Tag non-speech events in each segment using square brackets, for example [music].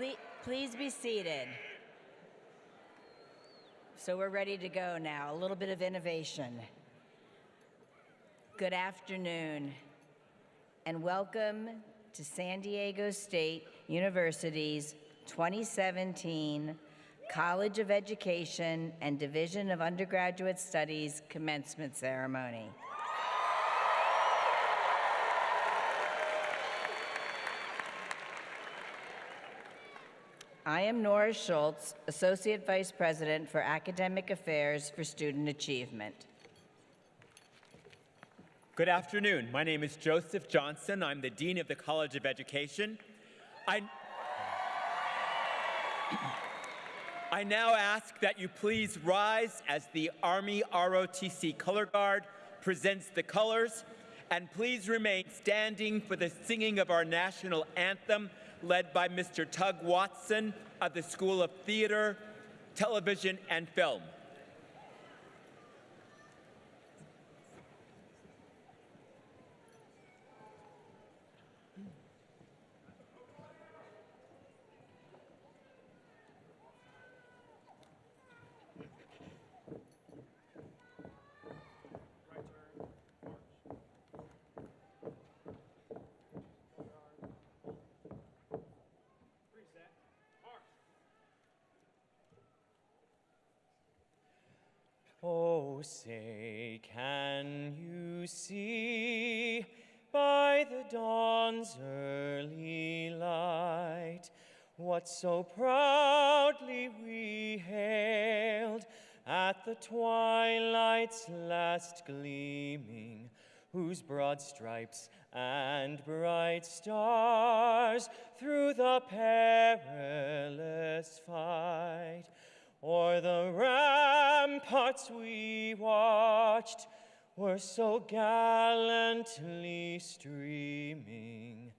Please, please be seated. So we're ready to go now. A little bit of innovation. Good afternoon, and welcome to San Diego State University's 2017 College of Education and Division of Undergraduate Studies commencement ceremony. I am Nora Schultz, Associate Vice President for Academic Affairs for Student Achievement. Good afternoon. My name is Joseph Johnson. I'm the Dean of the College of Education. I, I now ask that you please rise as the Army ROTC Color Guard presents the colors, and please remain standing for the singing of our national anthem, led by Mr. Tug Watson of the School of Theater, Television, and Film. Oh, say, can you see by the dawn's early light what so proudly we hailed at the twilight's last gleaming, whose broad stripes and bright stars through the perilous fight O'er the ramparts we watched were so gallantly streaming,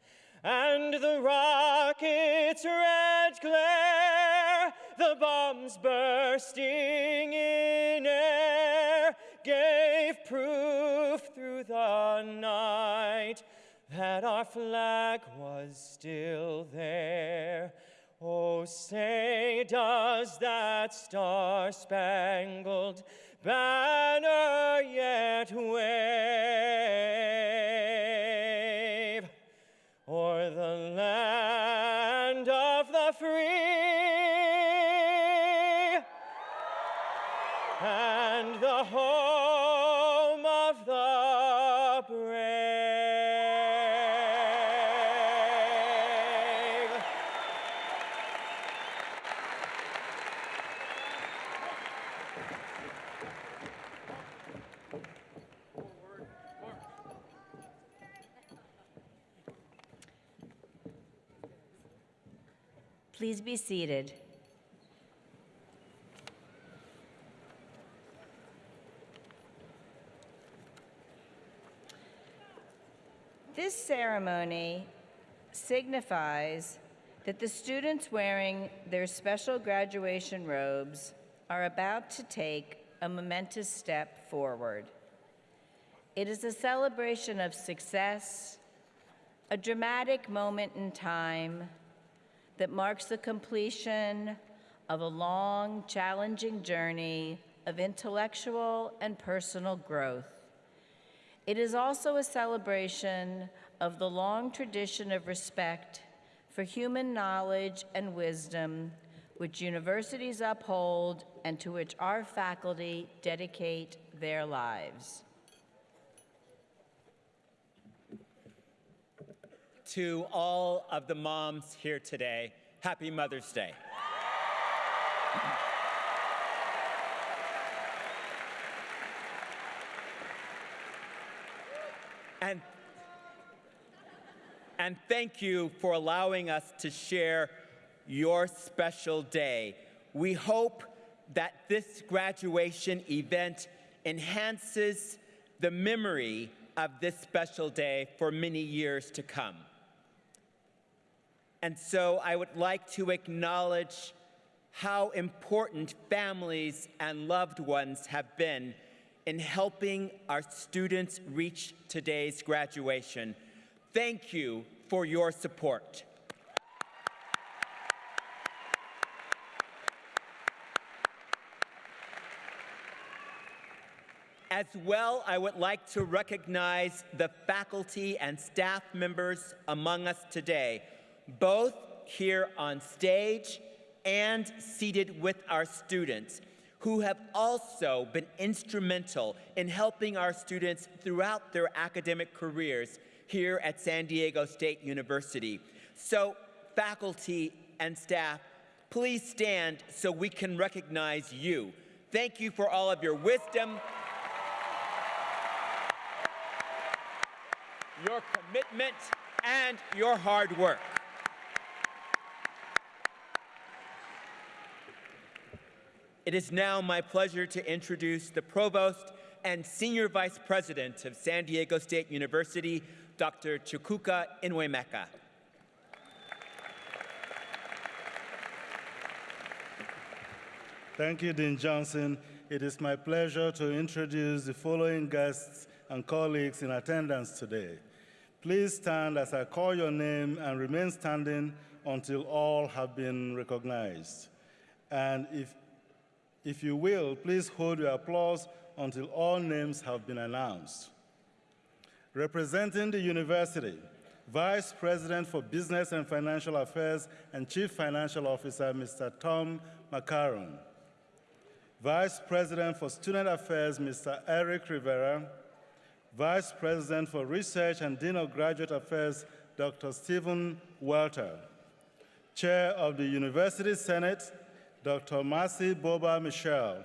and the rocket's red glare, the bombs bursting in air, gave proof through the night that our flag was still there. Oh, say, does that star-spangled banner yet wave be seated. This ceremony signifies that the students wearing their special graduation robes are about to take a momentous step forward. It is a celebration of success, a dramatic moment in time that marks the completion of a long, challenging journey of intellectual and personal growth. It is also a celebration of the long tradition of respect for human knowledge and wisdom which universities uphold and to which our faculty dedicate their lives. To all of the moms here today, happy Mother's Day. And, and thank you for allowing us to share your special day. We hope that this graduation event enhances the memory of this special day for many years to come. And so I would like to acknowledge how important families and loved ones have been in helping our students reach today's graduation. Thank you for your support. As well, I would like to recognize the faculty and staff members among us today both here on stage and seated with our students, who have also been instrumental in helping our students throughout their academic careers here at San Diego State University. So, faculty and staff, please stand so we can recognize you. Thank you for all of your wisdom, your commitment, and your hard work. It is now my pleasure to introduce the Provost and Senior Vice President of San Diego State University, Dr. Chukuka Enwemeka. Thank you, Dean Johnson. It is my pleasure to introduce the following guests and colleagues in attendance today. Please stand as I call your name and remain standing until all have been recognized. And if, if you will, please hold your applause until all names have been announced. Representing the university, Vice President for Business and Financial Affairs and Chief Financial Officer, Mr. Tom McCarron. Vice President for Student Affairs, Mr. Eric Rivera. Vice President for Research and Dean of Graduate Affairs, Dr. Stephen Welter. Chair of the University Senate, Dr. Marcie Bober-Michel.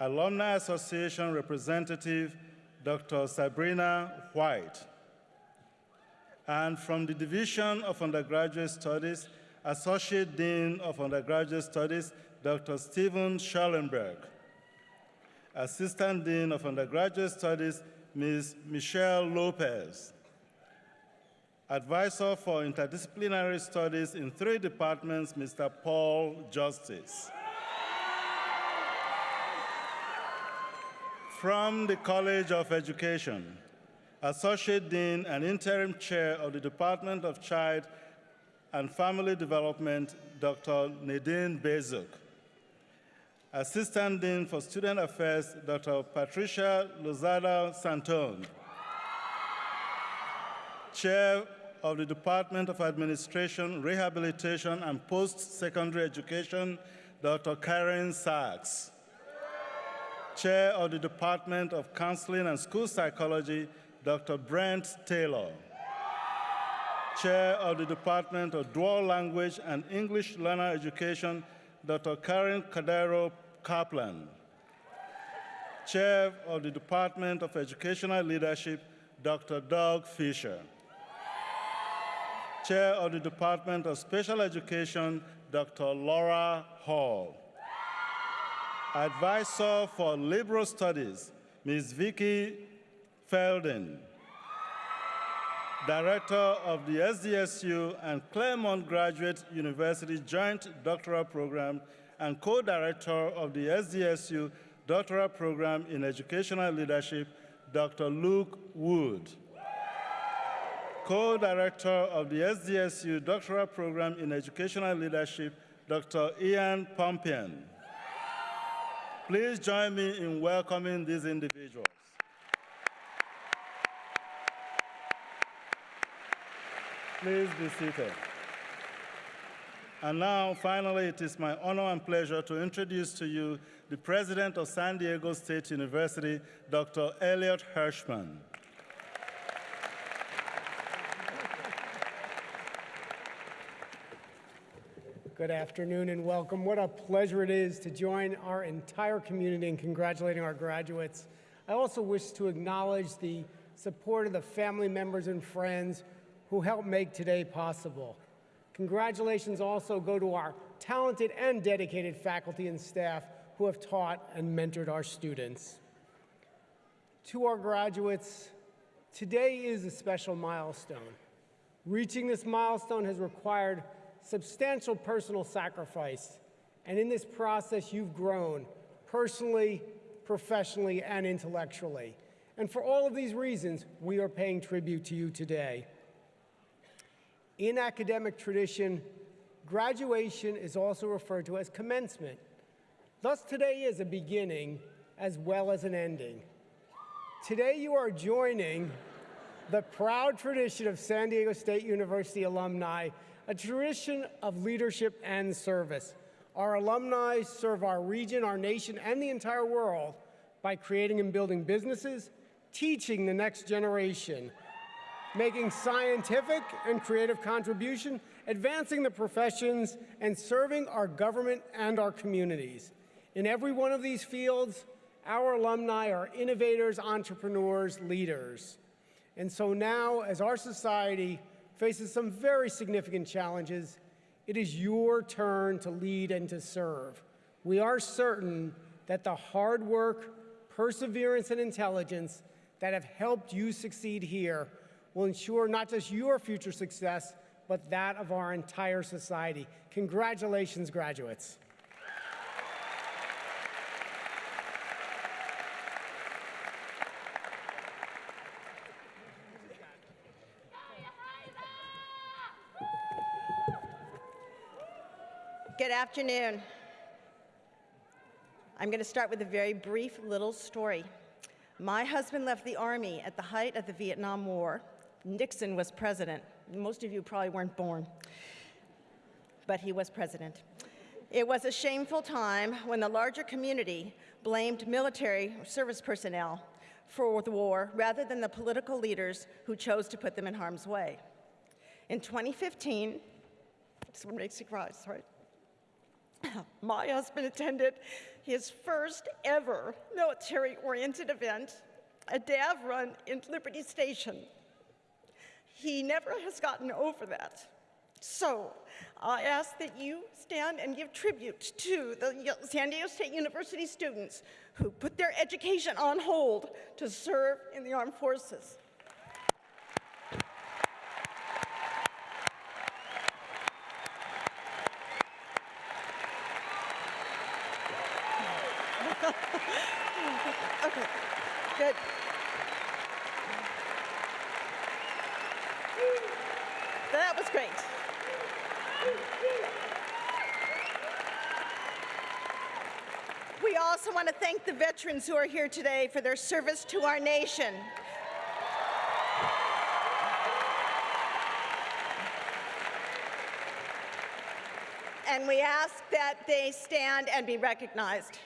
Alumni Association Representative, Dr. Sabrina White. And from the Division of Undergraduate Studies, Associate Dean of Undergraduate Studies, Dr. Stephen Schellenberg, Assistant Dean of Undergraduate Studies, Ms. Michelle Lopez. Advisor for Interdisciplinary Studies in three departments, Mr. Paul Justice. From the College of Education, Associate Dean and Interim Chair of the Department of Child and Family Development, Dr. Nadine Bezuk. Assistant Dean for Student Affairs, Dr. Patricia Lozada Santone. Chair of the Department of Administration, Rehabilitation, and Post-Secondary Education, Dr. Karen Sachs. Chair of the Department of Counseling and School Psychology, Dr. Brent Taylor. Chair of the Department of Dual Language and English Learner Education, Dr. Karen Cadiero Kaplan. Chair of the Department of Educational Leadership, Dr. Doug Fisher. Chair of the Department of Special Education, Dr. Laura Hall. Advisor for Liberal Studies, Ms. Vicky Felden. Director of the SDSU and Claremont Graduate University Joint Doctoral Program and co-director of the SDSU Doctoral Program in Educational Leadership, Dr. Luke Wood. Co-director of the SDSU Doctoral Program in Educational Leadership, Dr. Ian Pumpian. Please join me in welcoming these individuals. Please be seated. And now, finally, it is my honor and pleasure to introduce to you the President of San Diego State University, Dr. Elliot Hirshman. Good afternoon and welcome. What a pleasure it is to join our entire community in congratulating our graduates. I also wish to acknowledge the support of the family members and friends who helped make today possible. Congratulations also go to our talented and dedicated faculty and staff who have taught and mentored our students. To our graduates, today is a special milestone. Reaching this milestone has required substantial personal sacrifice, and in this process, you've grown personally, professionally, and intellectually. And for all of these reasons, we are paying tribute to you today. In academic tradition, graduation is also referred to as commencement. Thus, today is a beginning, as well as an ending. Today, you are joining the proud tradition of San Diego State University alumni, a tradition of leadership and service. Our alumni serve our region, our nation, and the entire world by creating and building businesses, teaching the next generation, making scientific and creative contribution, advancing the professions, and serving our government and our communities. In every one of these fields, our alumni are innovators, entrepreneurs, leaders. And so now, as our society faces some very significant challenges, it is your turn to lead and to serve. We are certain that the hard work, perseverance, and intelligence that have helped you succeed here will ensure not just your future success, but that of our entire society. Congratulations, graduates. Good afternoon. I'm going to start with a very brief little story. My husband left the Army at the height of the Vietnam War. Nixon was president. Most of you probably weren't born, but he was president. It was a shameful time when the larger community blamed military service personnel for the war rather than the political leaders who chose to put them in harm's way. In 2015, this one makes you cry, sorry. [coughs] My husband attended his first ever military oriented event, a DAV run in Liberty Station. He never has gotten over that. So I ask that you stand and give tribute to the San Diego State University students who put their education on hold to serve in the armed forces. Okay, good. That was great. We also want to thank the veterans who are here today for their service to our nation. And we ask that they stand and be recognized.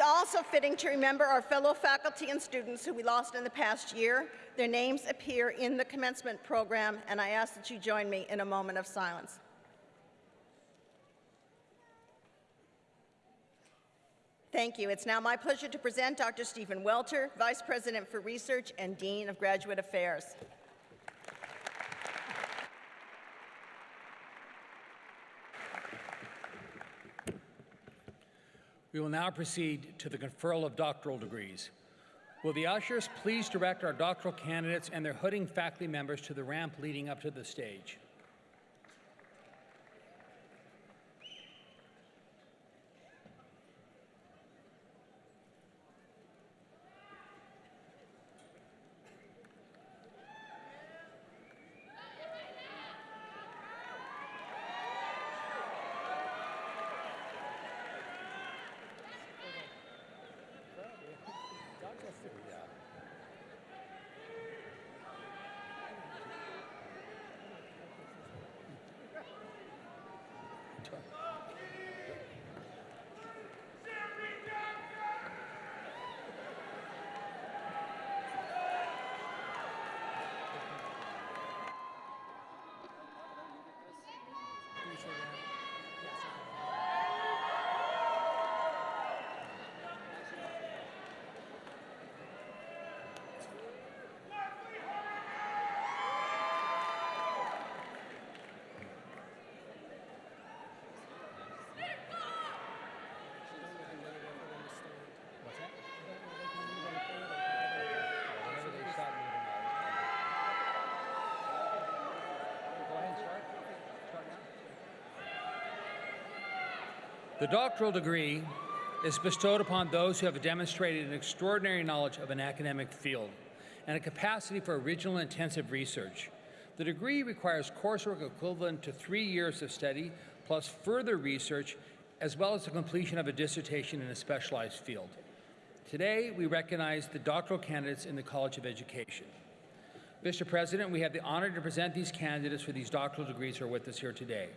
It's also fitting to remember our fellow faculty and students who we lost in the past year. Their names appear in the commencement program, and I ask that you join me in a moment of silence. Thank you. It's now my pleasure to present Dr. Stephen Welter, Vice President for Research and Dean of Graduate Affairs. We will now proceed to the conferral of doctoral degrees. Will the ushers please direct our doctoral candidates and their hooding faculty members to the ramp leading up to the stage? The doctoral degree is bestowed upon those who have demonstrated an extraordinary knowledge of an academic field and a capacity for original intensive research. The degree requires coursework equivalent to three years of study plus further research, as well as the completion of a dissertation in a specialized field. Today, we recognize the doctoral candidates in the College of Education. Mr. President, we have the honor to present these candidates for these doctoral degrees who are with us here today.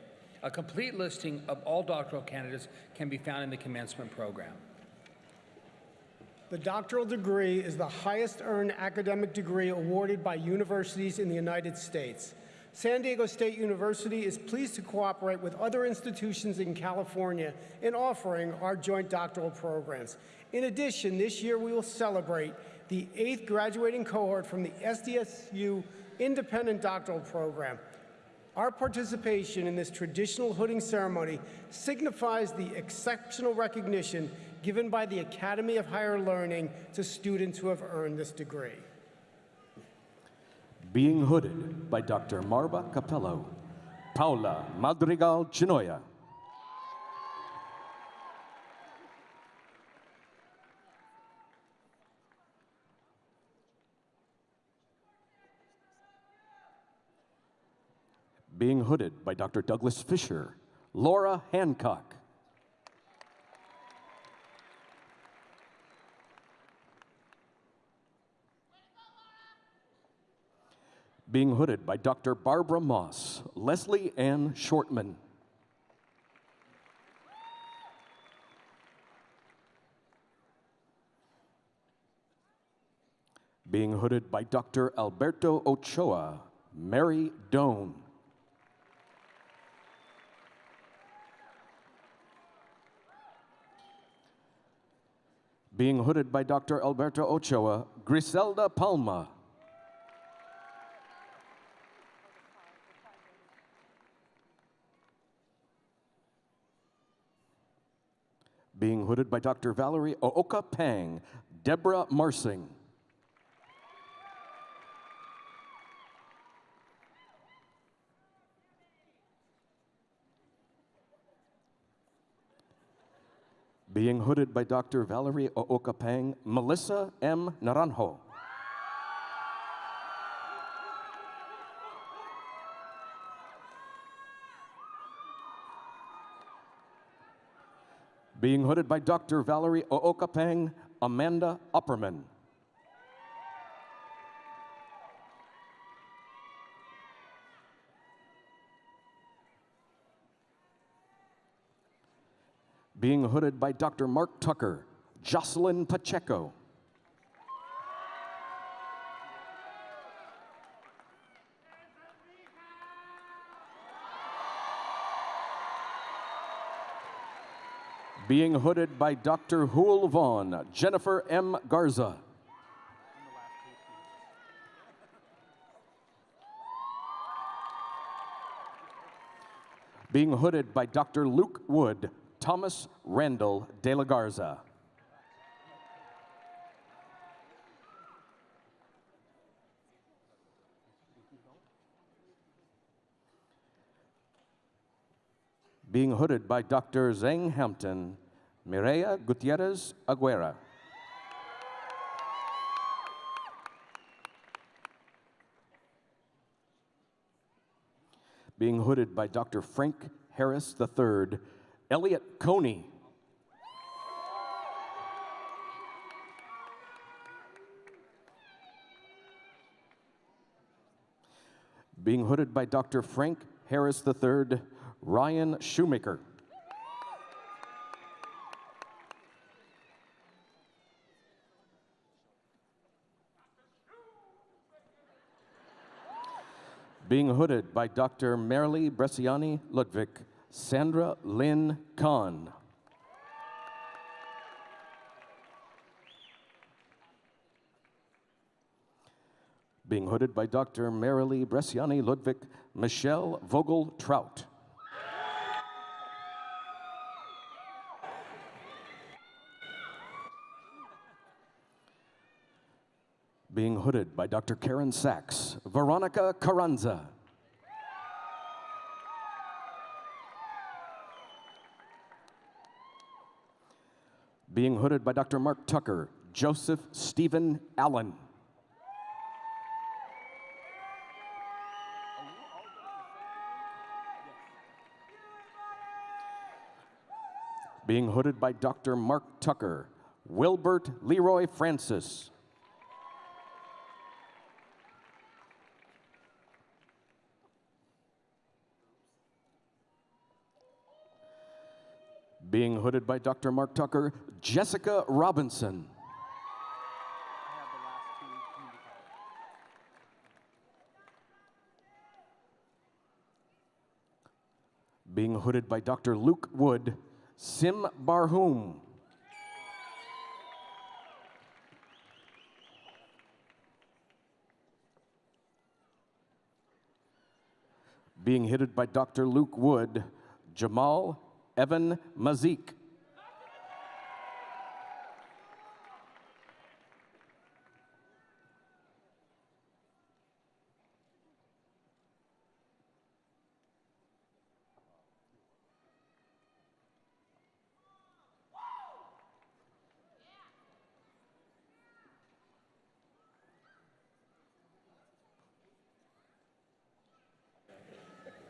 A complete listing of all doctoral candidates can be found in the commencement program. The doctoral degree is the highest earned academic degree awarded by universities in the United States. San Diego State University is pleased to cooperate with other institutions in California in offering our joint doctoral programs. In addition, this year we will celebrate the eighth graduating cohort from the SDSU Independent Doctoral Program. Our participation in this traditional hooding ceremony signifies the exceptional recognition given by the Academy of Higher Learning to students who have earned this degree. Being hooded by Dr. Marba Capello, Paula Madrigal Chinoya. Being hooded by Dr. Douglas Fisher, Laura Hancock. Being hooded by Dr. Barbara Moss, Leslie Ann Shortman. Being hooded by Dr. Alberto Ochoa, Mary Doan. Being hooded by Dr. Alberto Ochoa, Griselda Palma. Being hooded by Dr. Valerie Ooka Pang, Deborah Marsing. Being hooded by Dr. Valerie Ooka Pang, Melissa M. Naranjo. Being hooded by Dr. Valerie Ooka Pang, Amanda Upperman. Being hooded by Dr. Mark Tucker, Jocelyn Pacheco. Being hooded by Dr. Hool Vaughn, Jennifer M. Garza. Being hooded by Dr. Luke Wood, Thomas Randall de la Garza. Being hooded by Dr. Zeng Hampton, Mireya Gutierrez Aguera. Being hooded by Dr. Frank Harris III, Elliot Coney. Being hooded by Dr. Frank Harris III, Ryan Shoemaker. Being hooded by Dr. Marilee Bresciani Ludvik, Sandra Lynn Kahn. Being hooded by Dr. Marilee Bresciani Ludvik, Michelle Vogel Trout. Being hooded by Dr. Karen Sachs, Veronica Carranza. Being hooded by Dr. Mark Tucker, Joseph Stephen Allen. Being hooded by Dr. Mark Tucker, Wilbert Leroy Francis. Being hooded by Dr. Mark Tucker, Jessica Robinson. Being hooded by Dr. Luke Wood, Sim Barhoum. Being hooded by Dr. Luke Wood, Jamal Evan Mazik.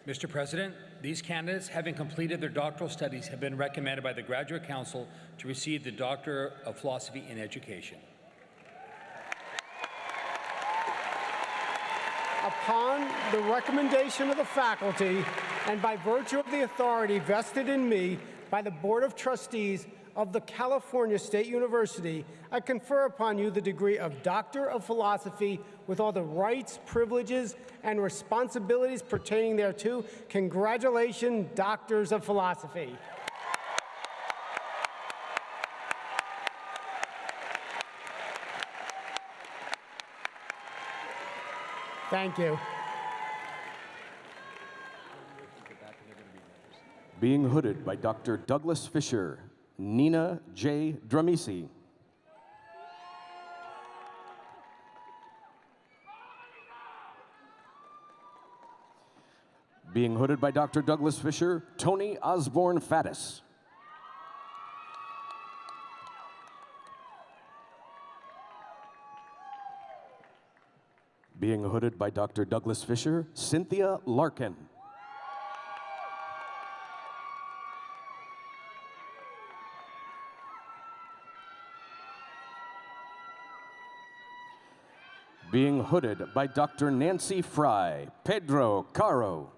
Mr. President, these candidates, having completed their doctoral studies, have been recommended by the Graduate Council to receive the Doctor of Philosophy in Education. Upon the recommendation of the faculty and by virtue of the authority vested in me by the Board of Trustees of the California State University, I confer upon you the degree of Doctor of Philosophy with all the rights, privileges, and responsibilities pertaining thereto. Congratulations, Doctors of Philosophy. Thank you. Being hooded by Dr. Douglas Fisher, Nina J. Dramisi. Being hooded by Dr. Douglas Fisher, Tony Osborne Faddis. Being hooded by Dr. Douglas Fisher, Cynthia Larkin. Being hooded by Dr. Nancy Frey, Pedro Caro.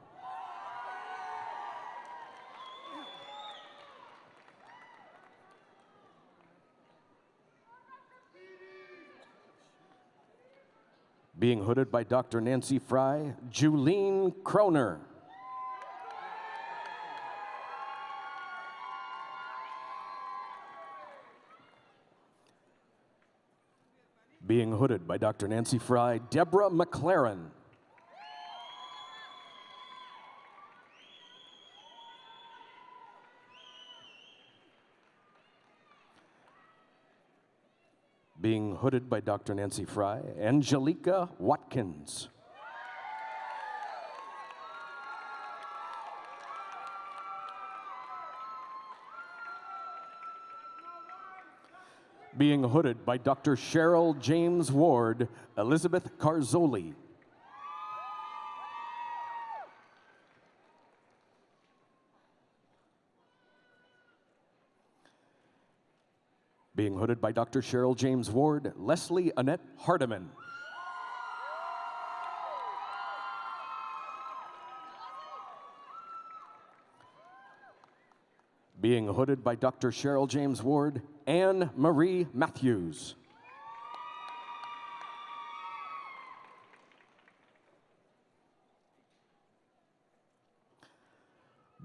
Being hooded by Dr. Nancy Frey, Julene Kroner. Being hooded by Dr. Nancy Frey, Deborah McLaren. Being hooded by Dr. Nancy Frey, Angelica Watkins. Being hooded by Dr. Cheryl James Ward, Elizabeth Carzoli. Being hooded by Dr. Cheryl James Ward, Leslie Annette Hardiman. Being hooded by Dr. Cheryl James Ward, Anne Marie Matthews.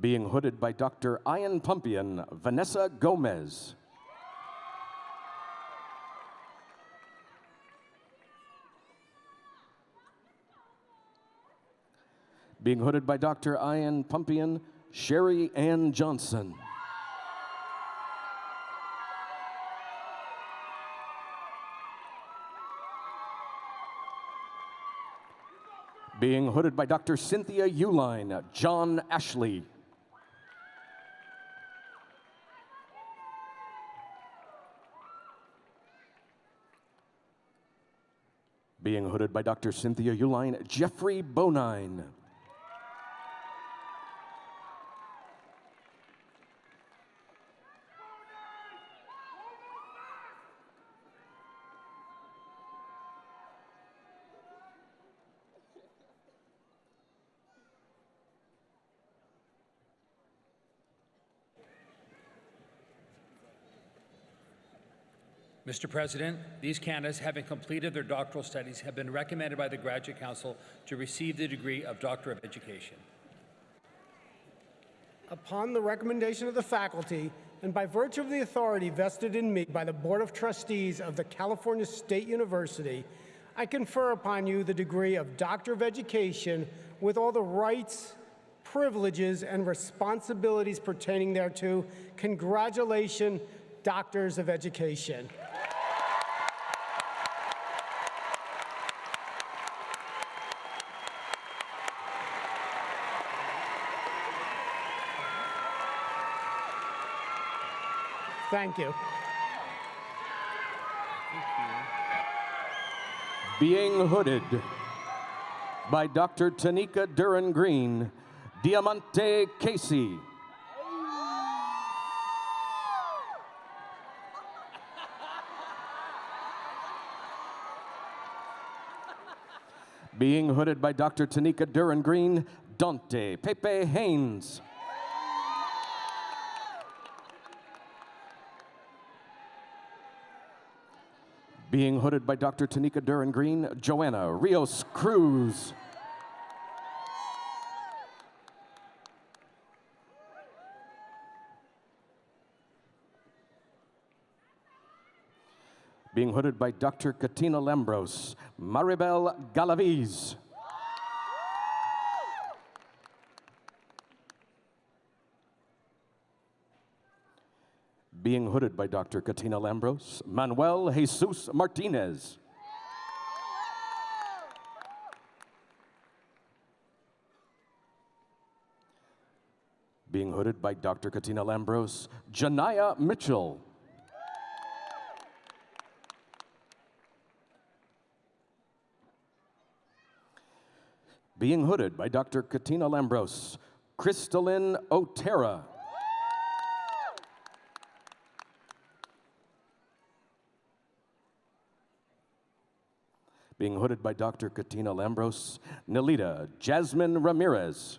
Being hooded by Dr. Ian Pumpian, Vanessa Gomez. Being hooded by Dr. Ian Pumpian, Sherry Ann Johnson. being hooded by Dr. Cynthia Uline, John Ashley. Being hooded by Dr. Cynthia Uline, Jeffrey Bonine. Mr. President, these candidates, having completed their doctoral studies, have been recommended by the Graduate Council to receive the degree of Doctor of Education. Upon the recommendation of the faculty, and by virtue of the authority vested in me by the Board of Trustees of the California State University, I confer upon you the degree of Doctor of Education with all the rights, privileges, and responsibilities pertaining thereto. Congratulations, Doctors of Education. Thank you. Being hooded by Dr. Tonika Duren Green, Diamante Casey. Being hooded by Dr. Tonika Duren Green, Dante Pepe Haynes. Being hooded by Dr. Tonika Duren Green, Joanna Rios Cruz. Being hooded by Dr. Katina Lambros, Maribel Galaviz. Being hooded by Dr. Katina Lambros, Manuel Jesus Martinez. Being hooded by Dr. Katina Lambros, Janaya Mitchell. Being hooded by Dr. Katina Lambros, Crystalline Otera. Being hooded by Dr. Katina Lambros, Nalita Jasmine Ramirez.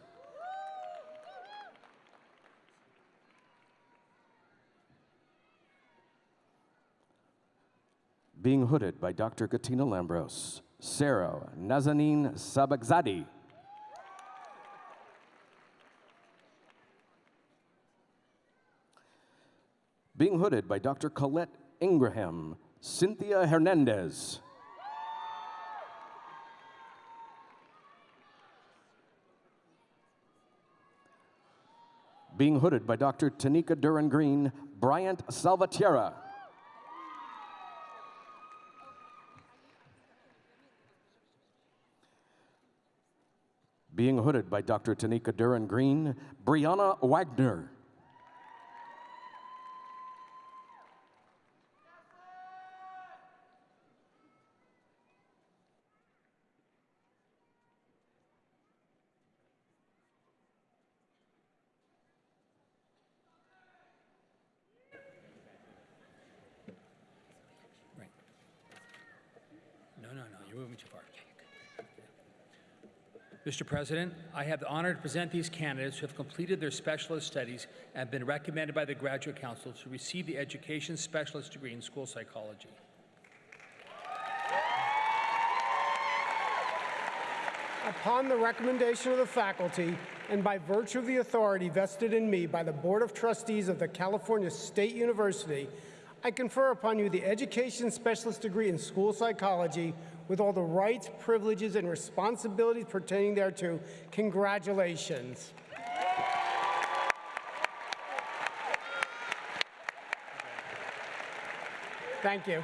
Being hooded by Dr. Katina Lambros, Sarah Nazanin Sabagzadi. Being hooded by Dr. Colette Ingraham, Cynthia Hernandez. Being hooded by Dr. Tonika Duren Green, Bryant Salvatierra. Being hooded by Dr. Tonika Duren Green, Brianna Wagner. Right. No, no, no, you're moving too far. Mr. President, I have the honor to present these candidates who have completed their specialist studies and been recommended by the Graduate Council to receive the Education Specialist degree in School Psychology. Upon the recommendation of the faculty, and by virtue of the authority vested in me by the Board of Trustees of the California State University, I confer upon you the Education Specialist degree in School Psychology with all the rights, privileges, and responsibilities pertaining thereto. Congratulations. Thank you.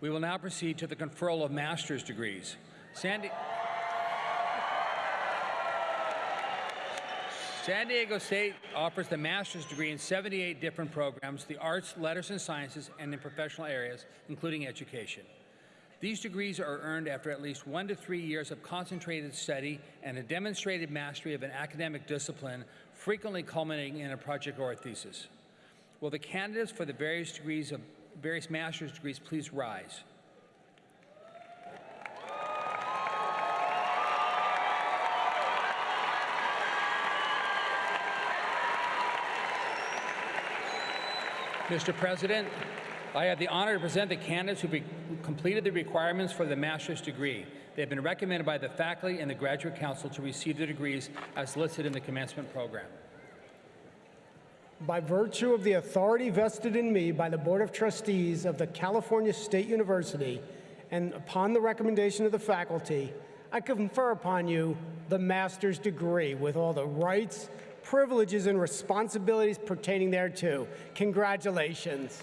We will now proceed to the conferral of master's degrees. Sandy. San Diego State offers the master's degree in 78 different programs, the arts, letters, and sciences, and in professional areas, including education. These degrees are earned after at least one to three years of concentrated study and a demonstrated mastery of an academic discipline, frequently culminating in a project or a thesis. Will the candidates for the various degrees of various master's degrees please rise? Mr. President, I have the honor to present the candidates who completed the requirements for the master's degree. They have been recommended by the faculty and the graduate council to receive the degrees as listed in the commencement program. By virtue of the authority vested in me by the Board of Trustees of the California State University, and upon the recommendation of the faculty, I confer upon you the master's degree with all the rights, privileges, and responsibilities pertaining thereto. Congratulations.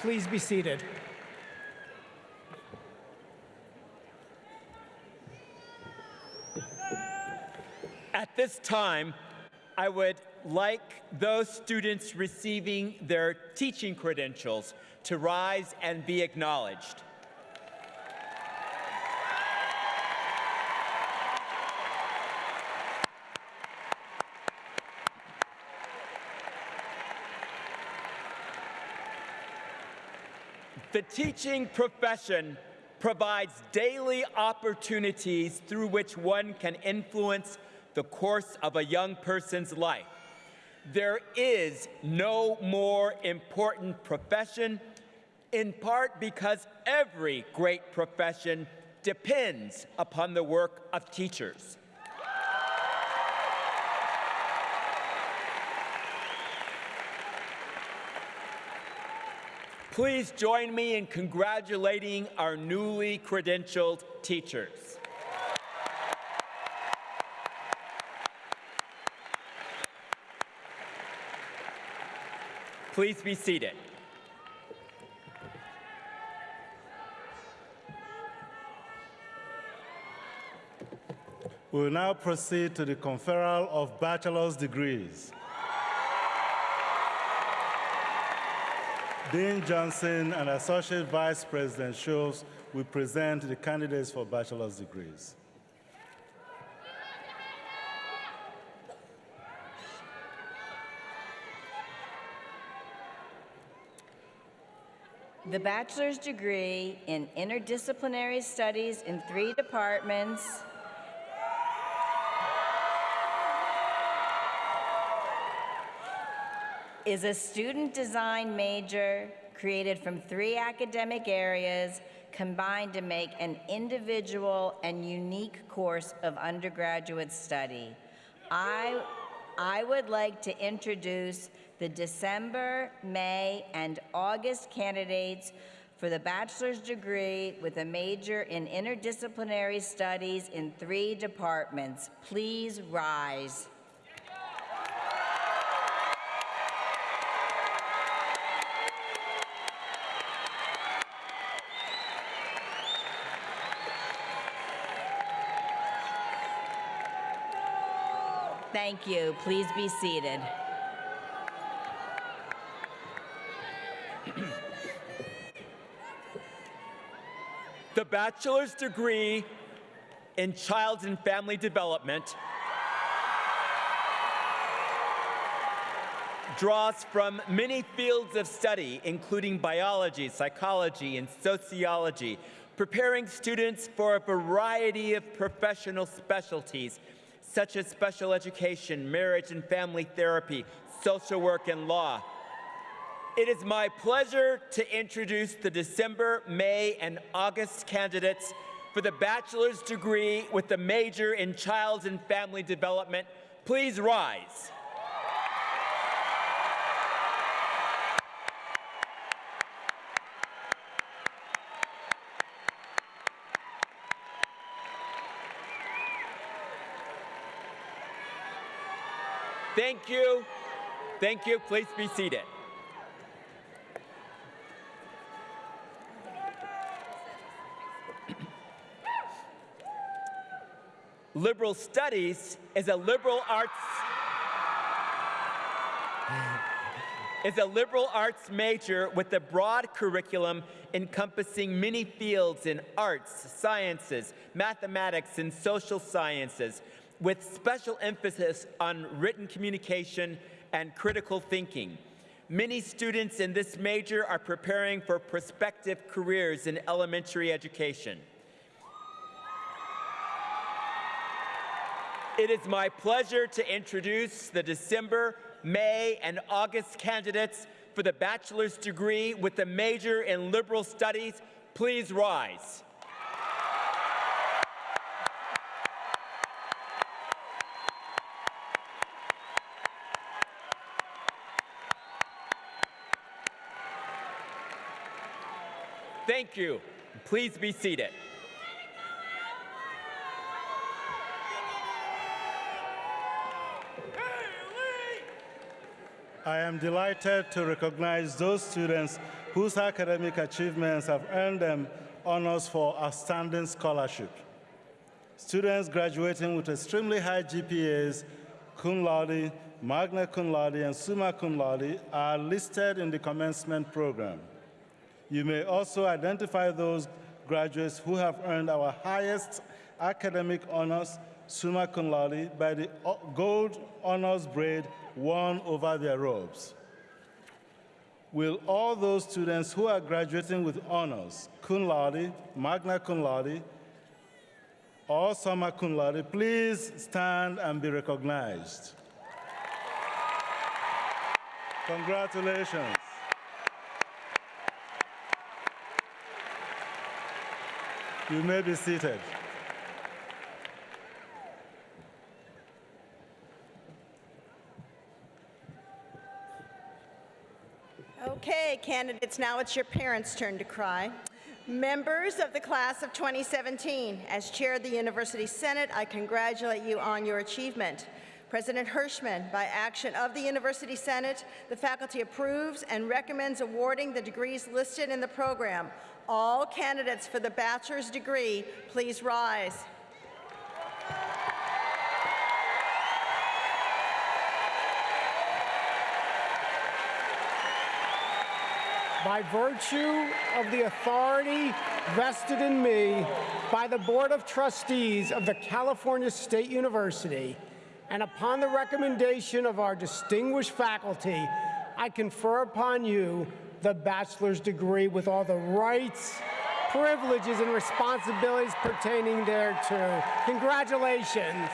Please be seated. At this time, I would like those students receiving their teaching credentials to rise and be acknowledged. The teaching profession provides daily opportunities through which one can influence the course of a young person's life. There is no more important profession, in part because every great profession depends upon the work of teachers. Please join me in congratulating our newly credentialed teachers. Please be seated. We will now proceed to the conferral of bachelor's degrees. Dean Johnson and Associate Vice President Schultz will present the candidates for bachelor's degrees. The bachelor's degree in interdisciplinary studies in three departments is a student design major created from three academic areas combined to make an individual and unique course of undergraduate study. I, I would like to introduce the December, May, and August candidates for the bachelor's degree with a major in interdisciplinary studies in three departments. Please rise. Thank you. Please be seated. The bachelor's degree in child and family development draws from many fields of study, including biology, psychology, and sociology, preparing students for a variety of professional specialties, such as special education, marriage and family therapy, social work, and law. It is my pleasure to introduce the December, May, and August candidates for the bachelor's degree with the major in child and family development. Please rise. Thank you. Thank you. Please be seated. liberal studies is a liberal arts is a liberal arts major with a broad curriculum encompassing many fields in arts, sciences, mathematics, and social sciences with special emphasis on written communication and critical thinking. Many students in this major are preparing for prospective careers in elementary education. It is my pleasure to introduce the December, May, and August candidates for the bachelor's degree with a major in liberal studies. Please rise. Thank you. Please be seated. I am delighted to recognize those students whose academic achievements have earned them honors for outstanding scholarship. Students graduating with extremely high GPAs, cum laude, magna cum laude, and summa cum laude are listed in the commencement program. You may also identify those graduates who have earned our highest academic honors, summa cum laude, by the gold honors braid worn over their robes. Will all those students who are graduating with honors, cum laude, magna cum laude, or summa cum laude, please stand and be recognized? Congratulations. You may be seated. Okay, candidates, now it's your parents' turn to cry. Members of the class of 2017, as chair of the University Senate, I congratulate you on your achievement. President Hirshman, by action of the University Senate, the faculty approves and recommends awarding the degrees listed in the program. All candidates for the bachelor's degree, please rise. By virtue of the authority vested in me by the Board of Trustees of the California State University, and upon the recommendation of our distinguished faculty, I confer upon you the bachelor's degree with all the rights, privileges, and responsibilities pertaining thereto. Congratulations.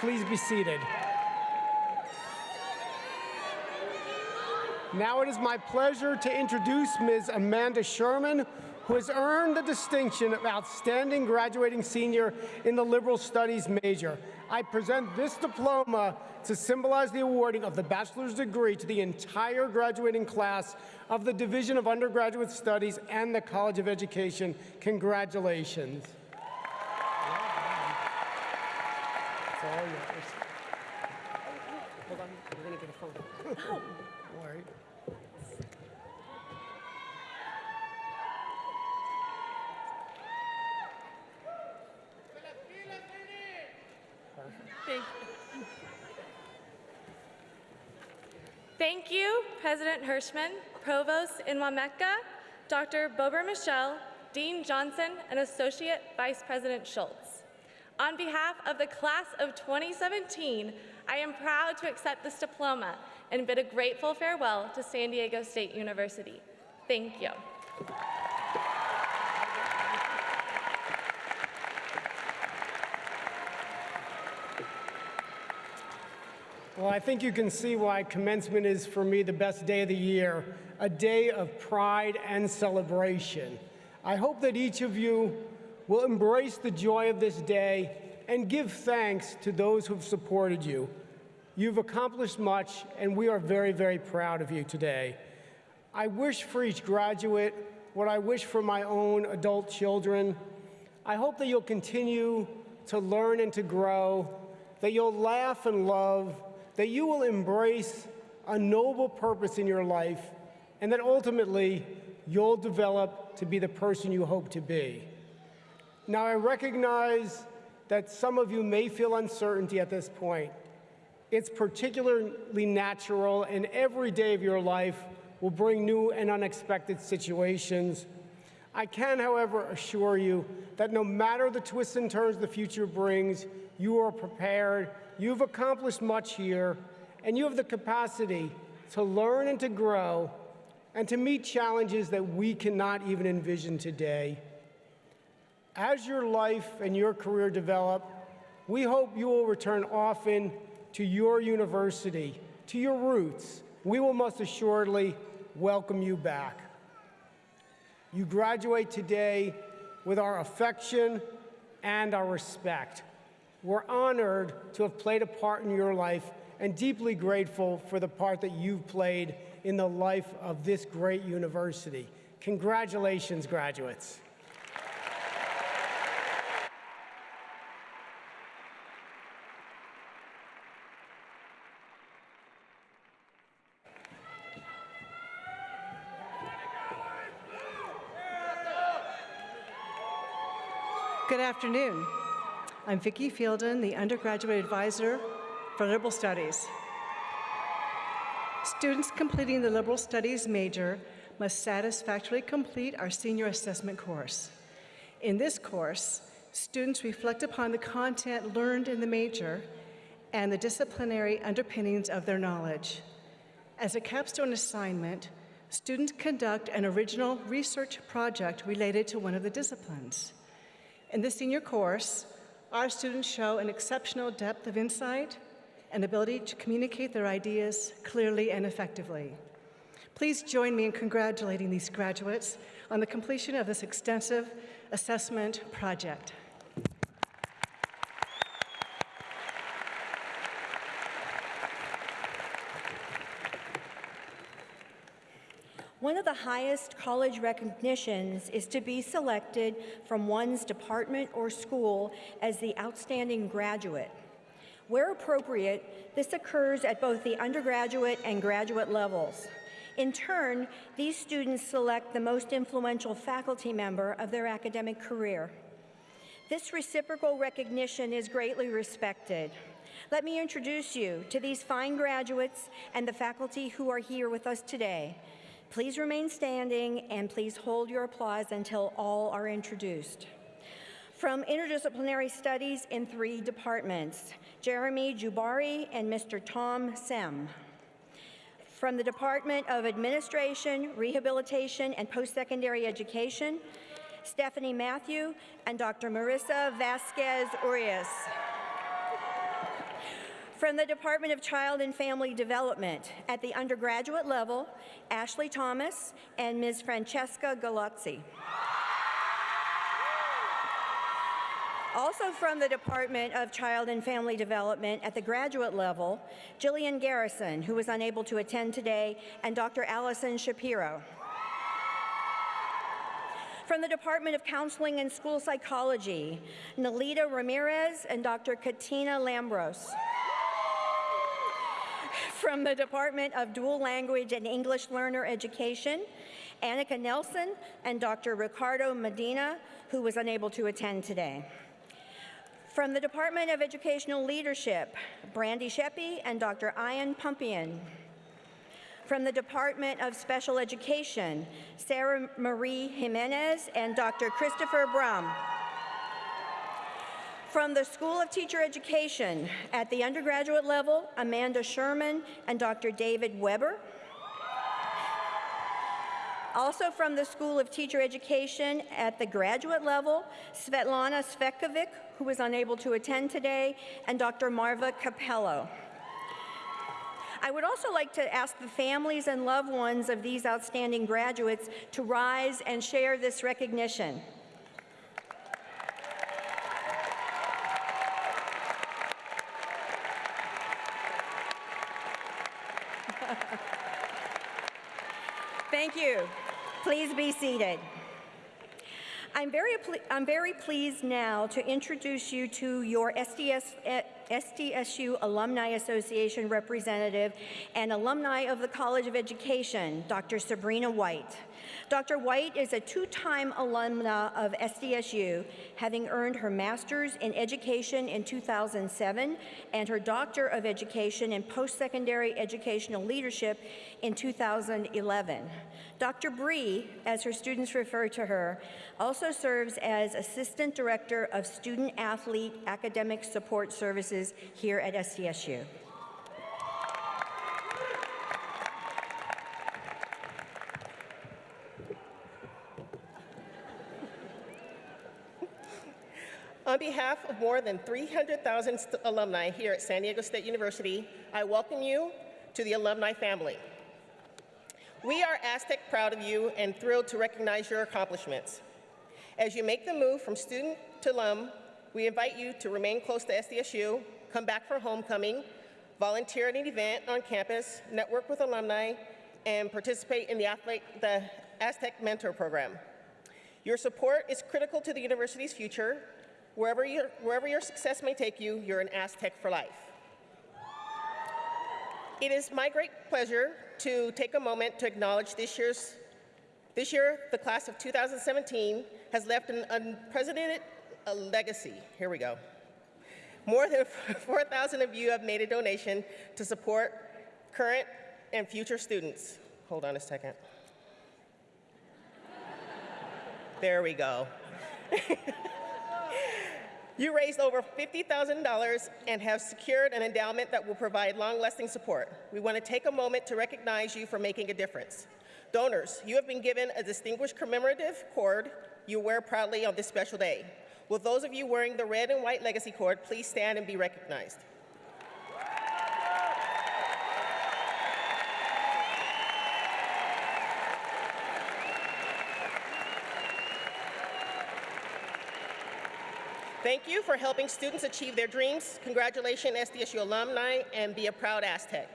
Please be seated. Now it is my pleasure to introduce Ms. Amanda Sherman, who has earned the distinction of Outstanding Graduating Senior in the Liberal Studies major. I present this diploma to symbolize the awarding of the bachelor's degree to the entire graduating class of the Division of Undergraduate Studies and the College of Education. Congratulations. All yours. Hold on, we're gonna get a photo. All right. Thank you, President Hirshman, Provost Enwemeka, Dr. Bober-Michel, Dean Johnson, and Associate Vice President Schultz. On behalf of the class of 2017, I am proud to accept this diploma and bid a grateful farewell to San Diego State University. Thank you. Well, I think you can see why commencement is for me the best day of the year, a day of pride and celebration. I hope that each of you will embrace the joy of this day and give thanks to those who've supported you. You've accomplished much, and we are very, very proud of you today. I wish for each graduate what I wish for my own adult children. I hope that you'll continue to learn and to grow, that you'll laugh and love, that you will embrace a noble purpose in your life and that ultimately you'll develop to be the person you hope to be. Now, I recognize that some of you may feel uncertainty at this point. It's particularly natural, and every day of your life will bring new and unexpected situations. I can, however, assure you that no matter the twists and turns the future brings, you are prepared, you've accomplished much here, and you have the capacity to learn and to grow and to meet challenges that we cannot even envision today. As your life and your career develop, we hope you will return often to your university, to your roots. We will most assuredly welcome you back. You graduate today with our affection and our respect. We're honored to have played a part in your life and deeply grateful for the part that you've played in the life of this great university. Congratulations, graduates. Good afternoon. I'm Vicki Fielden, the undergraduate advisor for Liberal Studies. Students completing the Liberal Studies major must satisfactorily complete our senior assessment course. In this course, students reflect upon the content learned in the major and the disciplinary underpinnings of their knowledge. As a capstone assignment, students conduct an original research project related to one of the disciplines. In the senior course, our students show an exceptional depth of insight and ability to communicate their ideas clearly and effectively. Please join me in congratulating these graduates on the completion of this extensive assessment project. One of the highest college recognitions is to be selected from one's department or school as the outstanding graduate. Where appropriate, this occurs at both the undergraduate and graduate levels. In turn, these students select the most influential faculty member of their academic career. This reciprocal recognition is greatly respected. Let me introduce you to these fine graduates and the faculty who are here with us today. Please remain standing and please hold your applause until all are introduced. From interdisciplinary studies in three departments, Jeremy Jubari and Mr. Tom Sem. From the Department of Administration, Rehabilitation, and Post-Secondary Education, Stephanie Matthew and Dr. Marissa Vasquez Urias. From the Department of Child and Family Development, at the undergraduate level, Ashley Thomas and Ms. Francesca Galazzi. Also from the Department of Child and Family Development at the graduate level, Jillian Garrison, who was unable to attend today, and Dr. Allison Shapiro. From the Department of Counseling and School Psychology, Nalita Ramirez and Dr. Katina Lambros. From the Department of Dual Language and English Learner Education, Annika Nelson and Dr. Ricardo Medina, who was unable to attend today. From the Department of Educational Leadership, Brandy Sheppy and Dr. Ian Pumpian. From the Department of Special Education, Sarah Marie Jimenez and Dr. Christopher Brum. From the School of Teacher Education, at the undergraduate level, Amanda Sherman and Dr. David Weber. Also from the School of Teacher Education at the graduate level, Svetlana Svekovic, who was unable to attend today, and Dr. Marva Cappello. I would also like to ask the families and loved ones of these outstanding graduates to rise and share this recognition. Thank you. Please be seated. I'm very, I'm very pleased now to introduce you to your SDS SDSU Alumni Association representative and alumni of the College of Education, Dr. Sabrina White. Dr. White is a two-time alumna of SDSU, having earned her master's in education in 2007 and her doctor of education in post-secondary educational leadership in 2011. Dr. Bree, as her students refer to her, also serves as Assistant Director of Student Athlete Academic Support Services here at SDSU. On behalf of more than 300,000 alumni here at San Diego State University, I welcome you to the alumni family. We are Aztec proud of you and thrilled to recognize your accomplishments. As you make the move from student to alum, we invite you to remain close to SDSU, come back for homecoming, volunteer at an event on campus, network with alumni, and participate in the, the Aztec Mentor Program. Your support is critical to the university's future. Wherever your, wherever your success may take you, you're an Aztec for life. It is my great pleasure to take a moment to acknowledge this year's, this year, the class of 2017 has left an unprecedented legacy. Here we go. More than [laughs] 4,000 of you have made a donation to support current and future students. Hold on a second. [laughs] There we go. [laughs] You raised over $50,000 and have secured an endowment that will provide long-lasting support. We want to take a moment to recognize you for making a difference. Donors, you have been given a distinguished commemorative cord you wear proudly on this special day. Will those of you wearing the red and white legacy cord please stand and be recognized? Thank you for helping students achieve their dreams. Congratulations, SDSU alumni, and be a proud Aztec.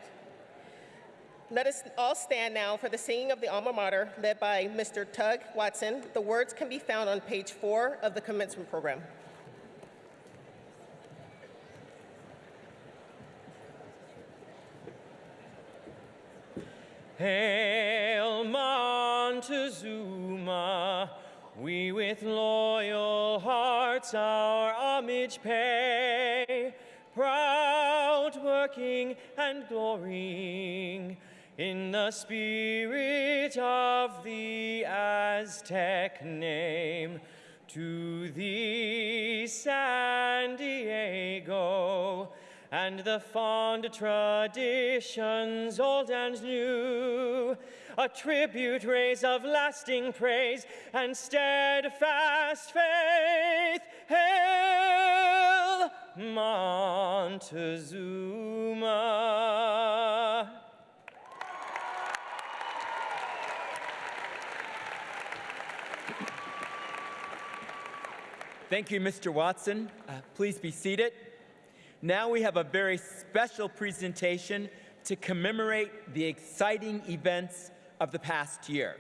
Let us all stand now for the singing of the alma mater led by Mr. Tug Watson. The words can be found on page four of the commencement program. Hail Montezuma, we with loyal hearts our homage pay, proud working and glorying in the spirit of the Aztec name. To thee, San Diego, and the fond traditions old and new, a tribute raise of lasting praise and steadfast faith. Hail Montezuma. Thank you, Mr. Watson. Uh, please be seated. Now we have a very special presentation to commemorate the exciting events of the past year.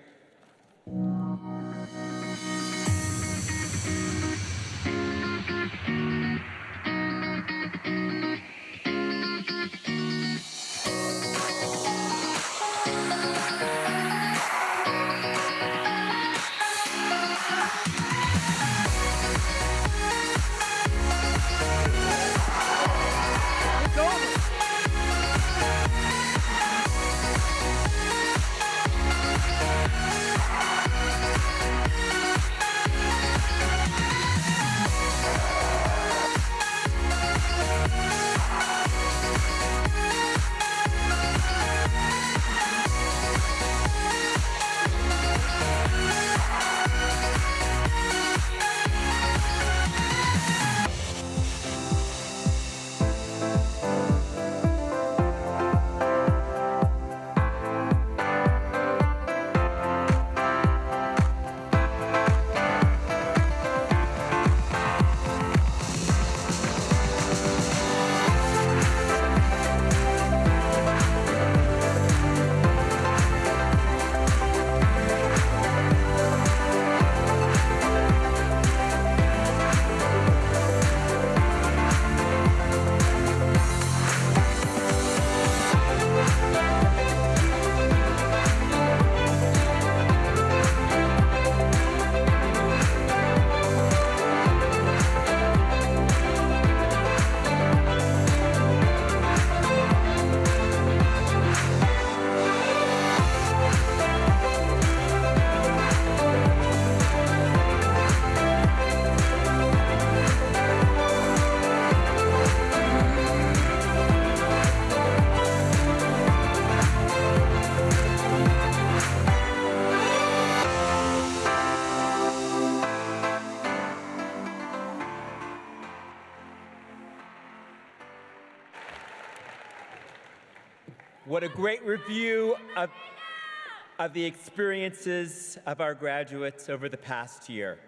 What a great review of, of the experiences of our graduates over the past year.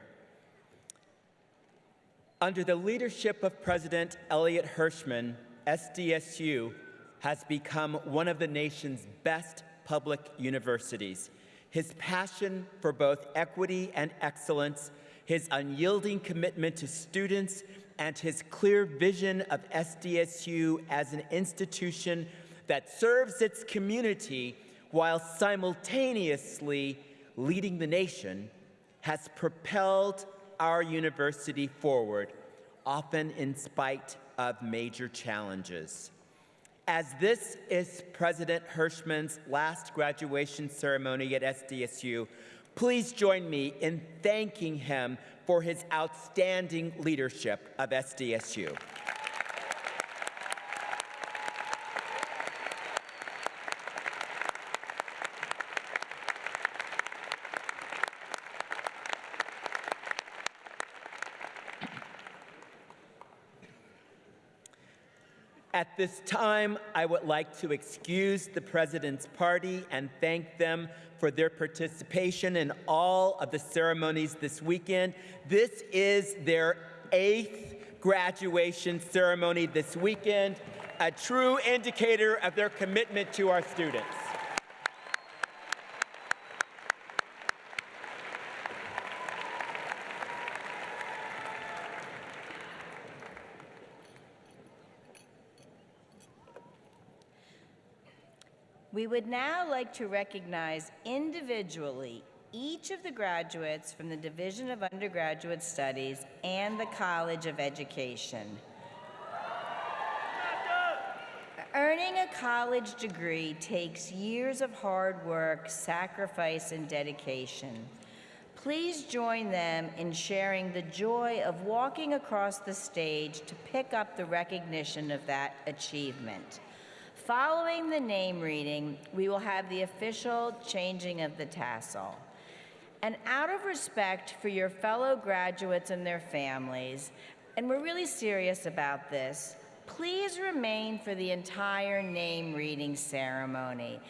Under the leadership of President Elliot Hirshman, SDSU has become one of the nation's best public universities. His passion for both equity and excellence, his unyielding commitment to students, and his clear vision of SDSU as an institution that serves its community while simultaneously leading the nation has propelled our university forward, often in spite of major challenges. As this is President Hirshman's last graduation ceremony at SDSU, please join me in thanking him for his outstanding leadership of SDSU. At this time, I would like to excuse the President's party and thank them for their participation in all of the ceremonies this weekend. This is their eighth graduation ceremony this weekend, a true indicator of their commitment to our students. We would now like to recognize individually each of the graduates from the Division of Undergraduate Studies and the College of Education. Earning a college degree takes years of hard work, sacrifice, and dedication. Please join them in sharing the joy of walking across the stage to pick up the recognition of that achievement. Following the name reading, we will have the official changing of the tassel. And out of respect for your fellow graduates and their families, and we're really serious about this, please remain for the entire name reading ceremony.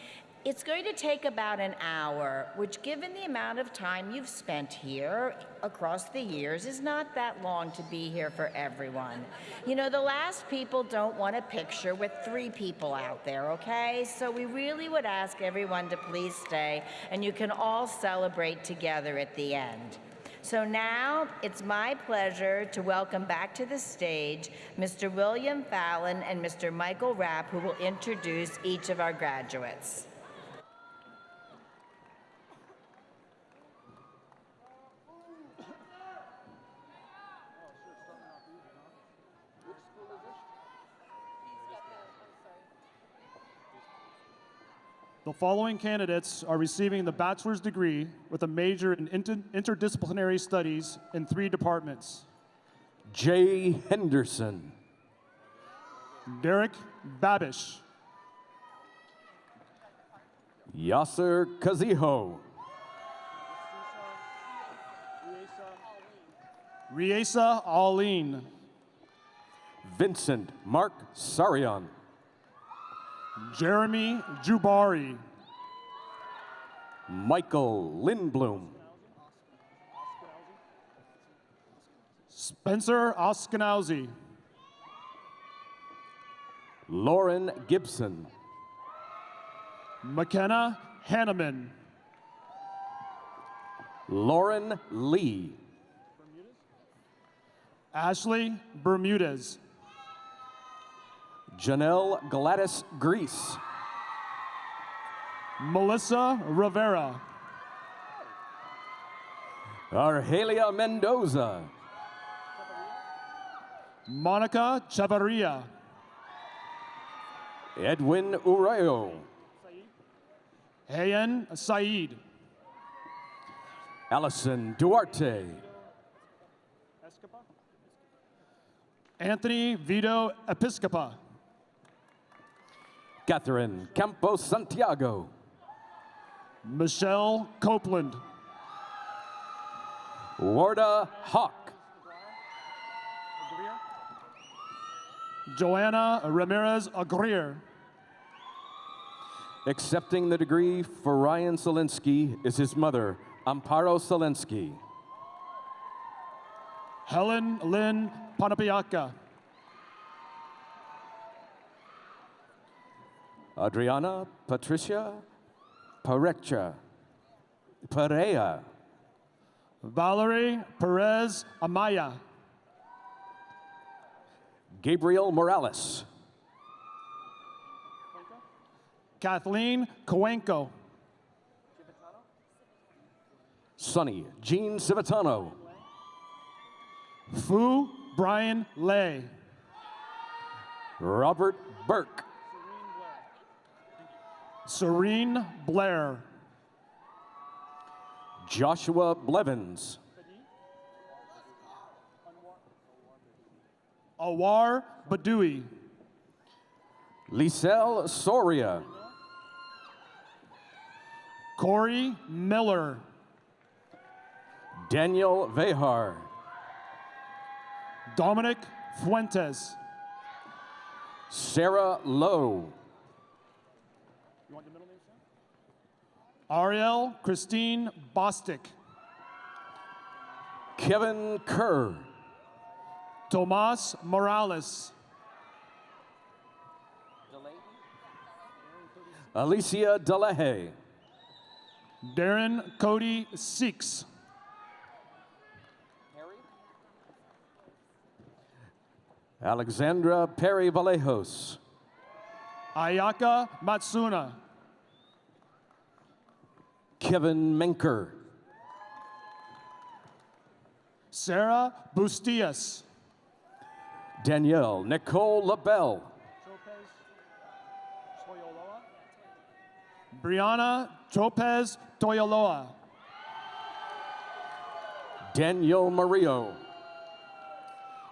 It's going to take about an hour, which, given the amount of time you've spent here across the years, is not that long to be here for everyone. You know, the last people don't want a picture with three people out there, okay? So we really would ask everyone to please stay, and you can all celebrate together at the end. So now it's my pleasure to welcome back to the stage Mr. William Fallon and Mr. Michael Rapp, who will introduce each of our graduates. The following candidates are receiving the bachelor's degree with a major in inter- interdisciplinary studies in three departments. Jay Henderson, Derek Babish, Yasser Kaziho, Riesa Aline, Vincent Mark Sarian, Jeremy Jubari, Michael Lindblom, Spencer Oskanowski, Lauren Gibson, McKenna Hanneman, Lauren Lee, Ashley Bermudez, Janelle Gladys Grease, Melissa Rivera, Argelia Mendoza, Monica Chavarria, Edwin Urayo, Hayan Saeed, Allison Duarte, Anthony Vito Episcopa, Catherine Campos Santiago, Michelle Copeland, Warda Hawk, Joanna Ramirez Agrier, Accepting the degree for Ryan Solinsky is his mother, Amparo Solinsky. Helen Lynn Panapiaka. Adriana Patricia Parecha. Perea. Valerie Perez Amaya. Gabriel Morales. Kathleen Coenco. Sonny Jean Civitano. Fu Brian Lay. Robert Burke. Serene Blair. Joshua Blevins. Awar Badui. Lisel Soria. Corey Miller. Daniel Vehar. Dominic Fuentes. Sarah Lowe. Ariel Christine Bostic. Kevin Kerr. Tomas Morales. Alicia Delehe. Darren Cody Seeks. Alexandra Perry Vallejos. Ayaka Matsuna. Kevin Menker. Sarah Bustias. Danielle Nicole LaBelle. Brianna Tropez Toyoloa. Daniel Mario.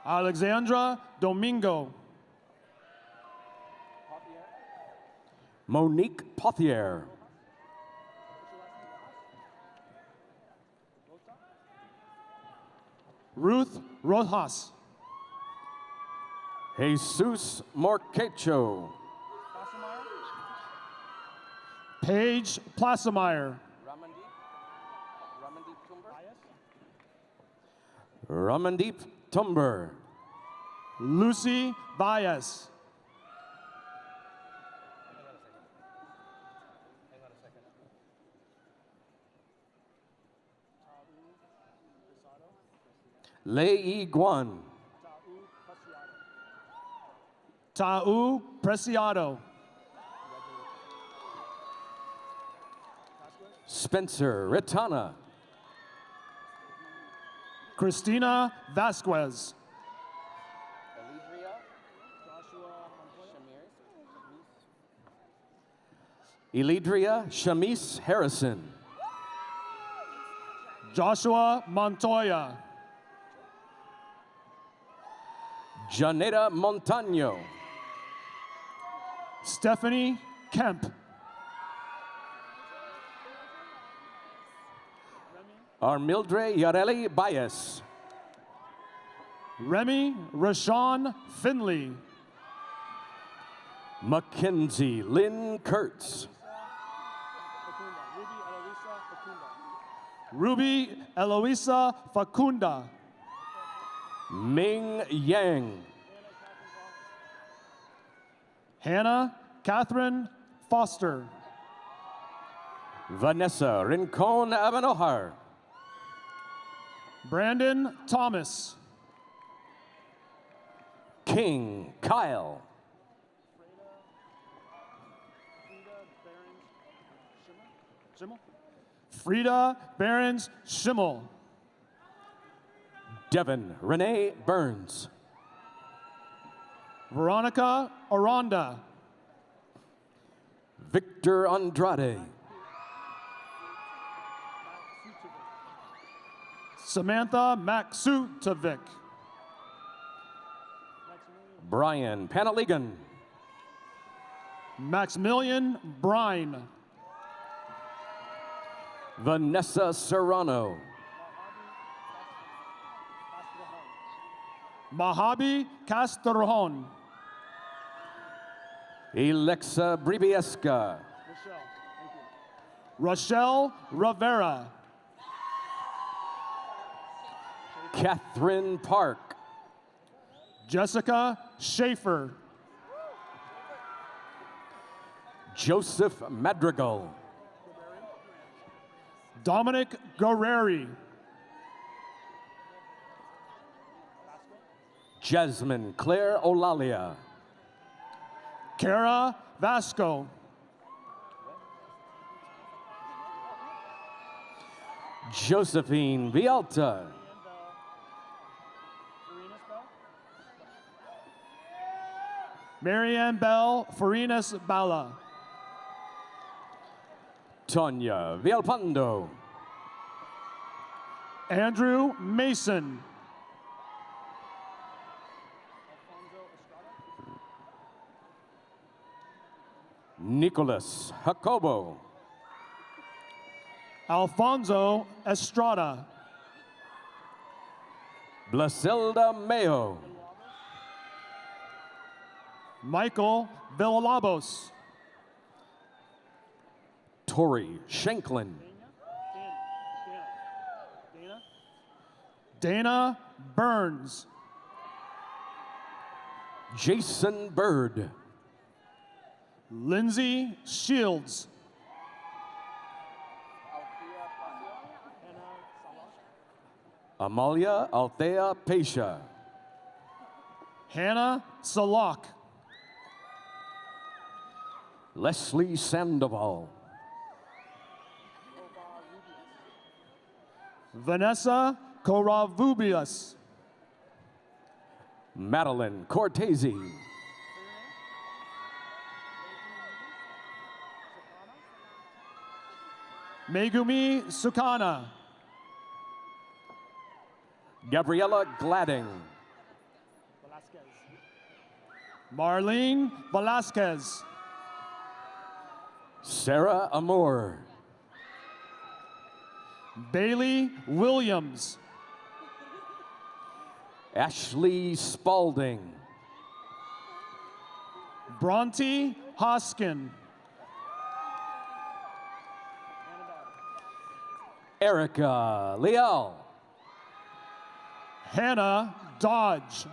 Alexandra Domingo. Monique Pothier. Ruth Rojas. Jesus Morquecho. Paige Placemeyer. Ramandeep Tumber. Lucy Valles. Lei Guan. Tau Preciado. Spencer Ritana. Christina Vasquez. Elidria Shamis Harrison. Joshua Montoya. Janeta Montano. Stephanie Kemp. Armildre Yareli Baez. Remy Rashawn Finley. Mackenzie Lynn Kurtz. Ruby Eloisa Facunda. Ming Yang. Hannah Catherine Foster. Vanessa Rincon Abenohar. Brandon Thomas. King Kyle. Frida Behrens Schimmel. Devin Renee Burns. Veronica Aranda. Victor Andrade. Samantha Maksutovic. Brian Panaligan. Maximilian Brine. Vanessa Serrano. Mahabi Castorjon. Alexa Bribiesca. Rochelle Rivera. Catherine Park. Jessica Schaefer. Joseph Madrigal. Dominic Guerreri. Jasmine Claire Olalia. Kara Vasco. Josephine Vialta. Marianne Bell Farinas Bala. Tonya Villalpando. Andrew Mason. Nicholas Jacobo. Alfonso Estrada. Blasilda Mayo. Michael Villalobos. Tori Shanklin. Dana Burns. Jason Bird. Lindsay Shields. Amalia Althea Pesha. Hannah Salak. Leslie Sandoval. Vanessa Koravubius. Madeline Cortese. Megumi Sukana. Gabriella Gladding. Marlene Velasquez. Sarah Amour. Bailey Williams. Ashley Spalding. Bronte Hoskin. Erica Leal. Hannah Dodge.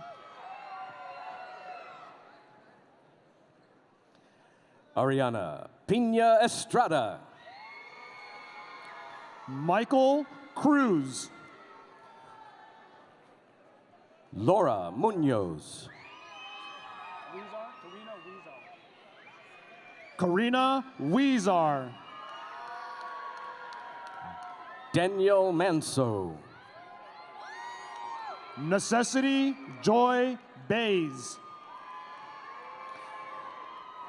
Ariana Pina Estrada. Michael Cruz. Laura Munoz. Karina Weezar. Daniel Manso. Necessity Joy Bays.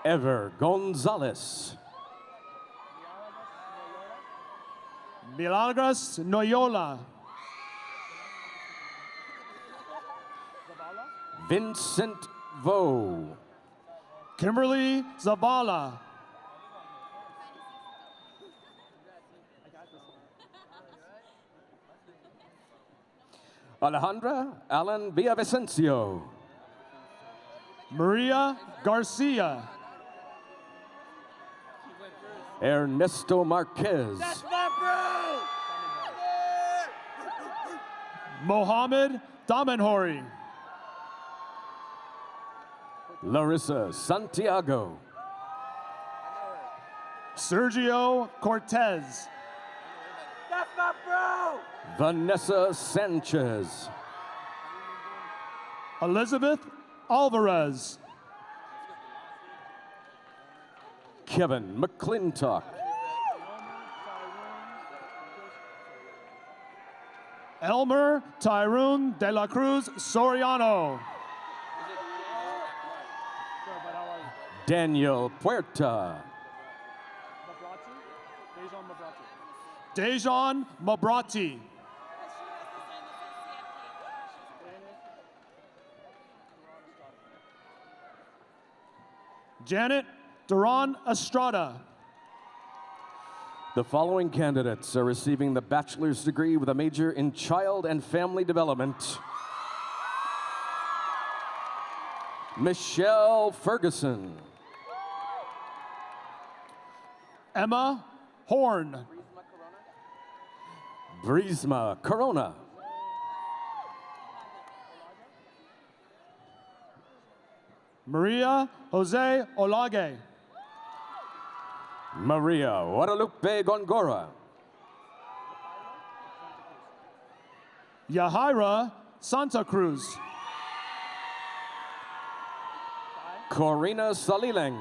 Ever Gonzalez. Milagros Noyola. Vincent Vo. Kimberly Zabala. Alejandra Allen Villavicencio. Maria Garcia. Ernesto Marquez. Mohammed Damenhori. Larissa Santiago. Sergio Cortez. Vanessa Sanchez. Elizabeth Alvarez. Kevin McClintock. Elmer Tyrone De La Cruz Soriano. Daniel Puerta. Dejan Mabrati. Janet Duran Estrada. The following candidates are receiving the bachelor's degree with a major in child and family development. Michelle Ferguson. Emma Horn. Brisma Corona. Maria Jose Olage. Maria Guadalupe Gongora. Yahaira Santa Cruz. Corina Salileng.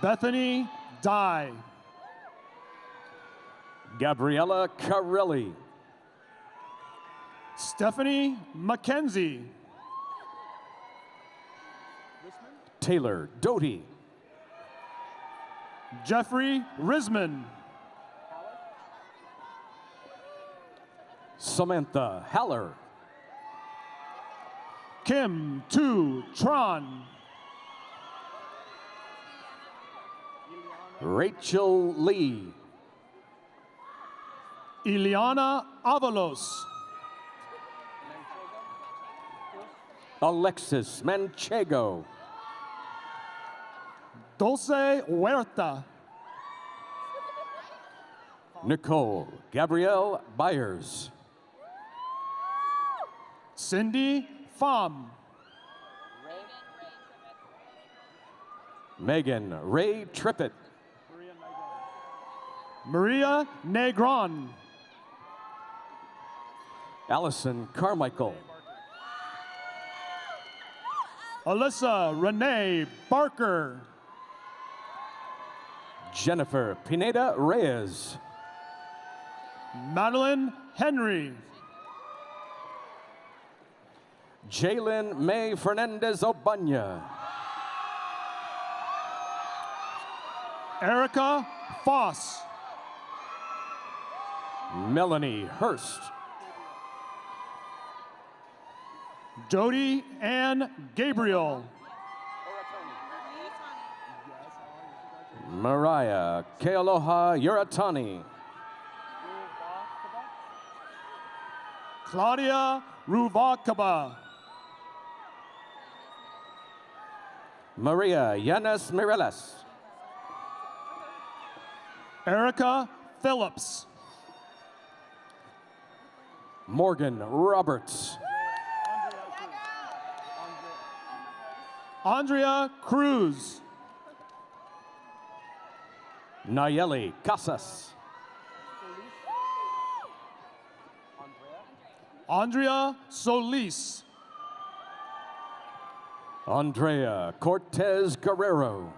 Bethany Dye. Gabriella Carelli. Stephanie Mackenzie. Taylor Doty. Jeffrey Risman. Samantha Haller. Kim Tu Tron. Rachel Lee. Ileana Avalos. Alexis Manchego. Dulce Huerta. Nicole Gabrielle Byers. Cindy Pham. Megan Ray Trippett. Maria Negron. Allison Carmichael. Alyssa Renee Barker. Jennifer Pineda Reyes. Madeline Henry. Jalen May Fernandez Obanya. Erica Foss. Melanie Hurst. Jody Ann Gabriel. Mariah Kealoha Yuratani. Claudia Ruvakaba. Maria Yanes Mireles. Erica Phillips. Morgan Roberts. Andrea Cruz. Nayeli Casas. Andrea Solis. Andrea Cortez Guerrero.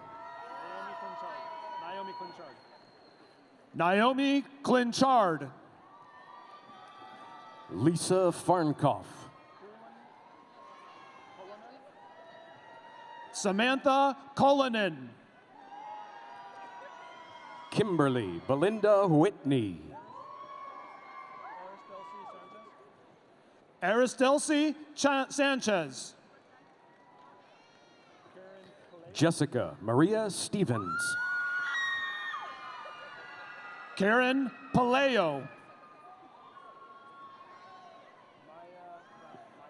Naomi Clinchard. Lisa Farnkoff. Samantha Cullinan. Kimberly Belinda Whitney. Aristelcy Cha- Sanchez. Jessica Maria Stevens. Karen Paleo.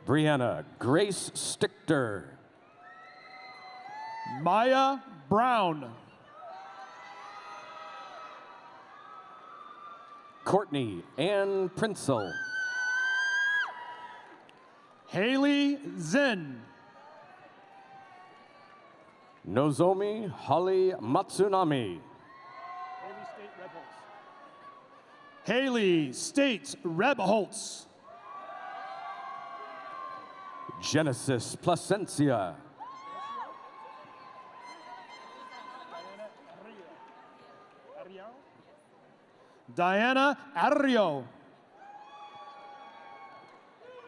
Brianna Grace Stichter. Maya Brown. Courtney Ann Prinsel. Haley Zinn. Nozomi Holly Matsunami. Haley State Rebholz. Genesis Placencia. Diana Arrio.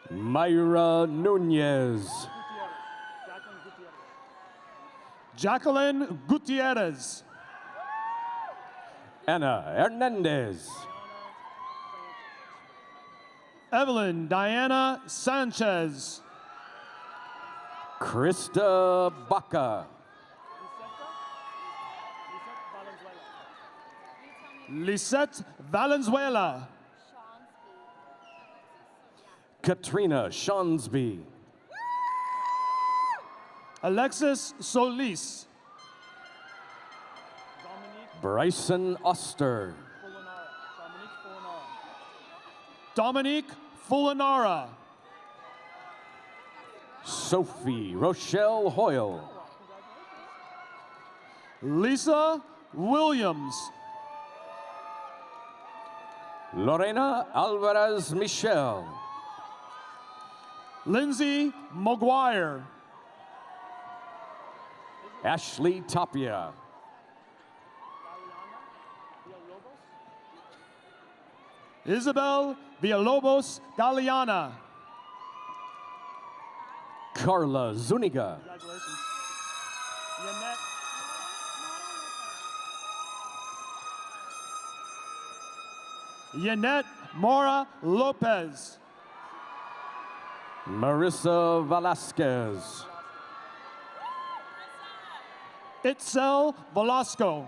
Myra Nunez. Jacqueline Gutierrez. Anna Hernandez. Evelyn Diana Sanchez. Krista Baca. Lisette Valenzuela. Katrina Shawnsby. Alexis Solis. Bryson Oster. Dominique Fulinara. Sophie Rochelle Hoyle. Lisa Williams. Lorena Alvarez Michel. Lindsay McGuire. Ashley Tapia. Isabel Villalobos Galeana. Carla Zuniga. Yanette Mora Lopez. Marissa Velasquez. Itzel Velasco.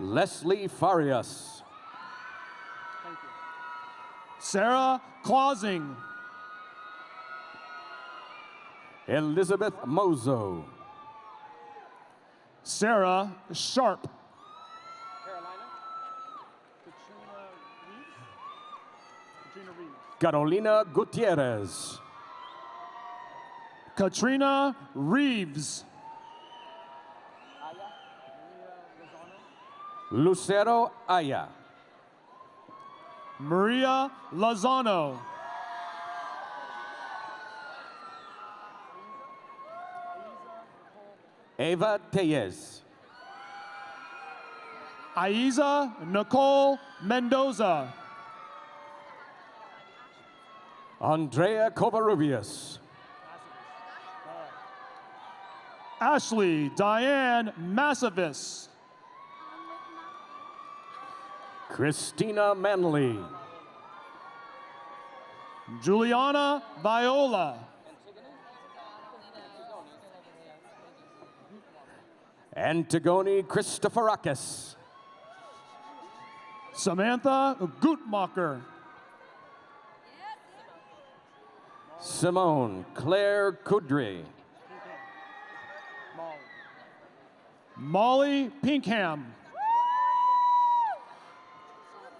Leslie Farias. Sarah Clausing. Elizabeth Mozo. Sarah Sharp. Carolina Gutierrez. Katrina Reeves. Lucero Aya. Maria Lozano. Eva Tellez. Aiza Nicole Mendoza. Andrea Covarrubias. Ashley Diane Massavis. Christina Manley. Juliana Viola. Antigone Christoforakis. Samantha Gutmacher. Simone Claire Kudry. Molly Pinkham.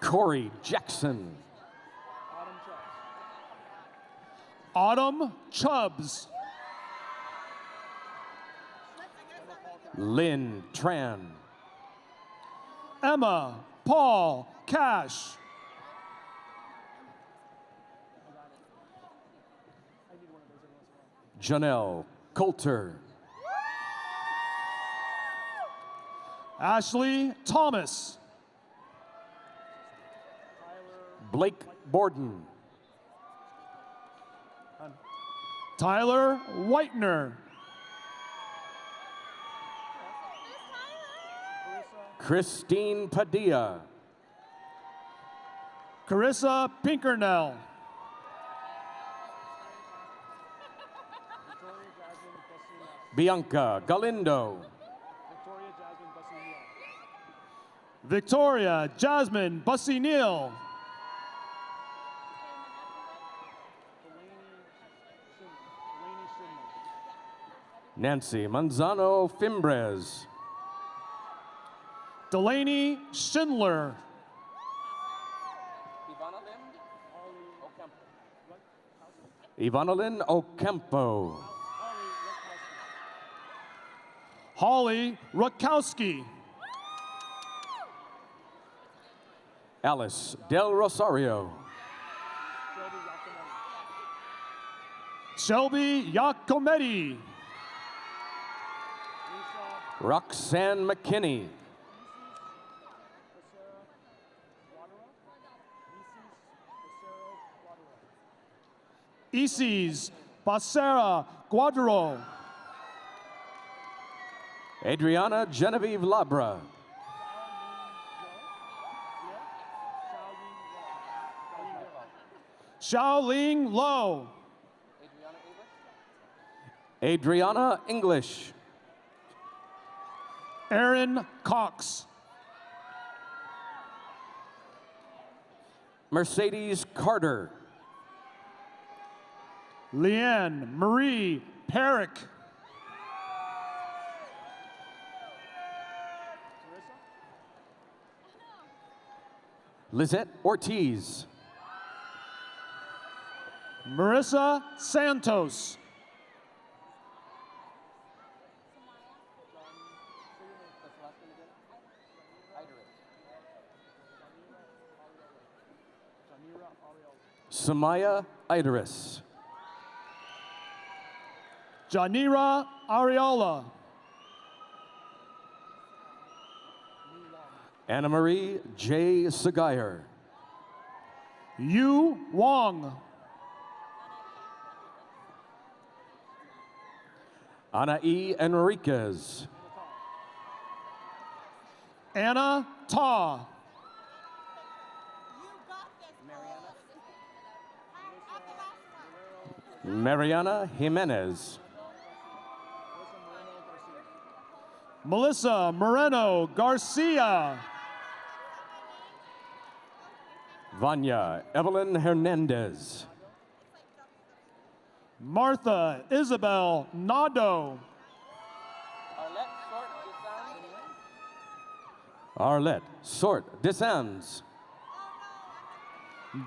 Corey Jackson. Autumn Chubbs. Lynn Tran. Emma Paul Cash. Janelle Coulter. Ashley Thomas. Blake Borden. Tyler Whitener. Christine Padilla. Carissa Pinkernell. Bianca Galindo. Victoria Jasmine Bussy Neal. Nancy Manzano Fimbres. Delaney Schindler. Ivanalyn Ocampo. Holly Rakowski. Alice Del Rosario. Shelby Yacometti. Roxanne McKinney. Isis Basera Guadro. Adriana Genevieve Labra. Xiaoling Lo. Adriana English. Aaron Cox. Mercedes Carter. Leanne Marie Perrick. Lizette Ortiz. Marissa Santos. Samaya Idaris. Janira Ariola. Anna Marie J. Sagire. Yu Wong. Ana E. Enriquez. Anna Ta. Mariana Jimenez. Melissa Moreno Garcia. Vanya Evelyn Hernandez. Martha Isabel Nado. Arlette Sort Desands.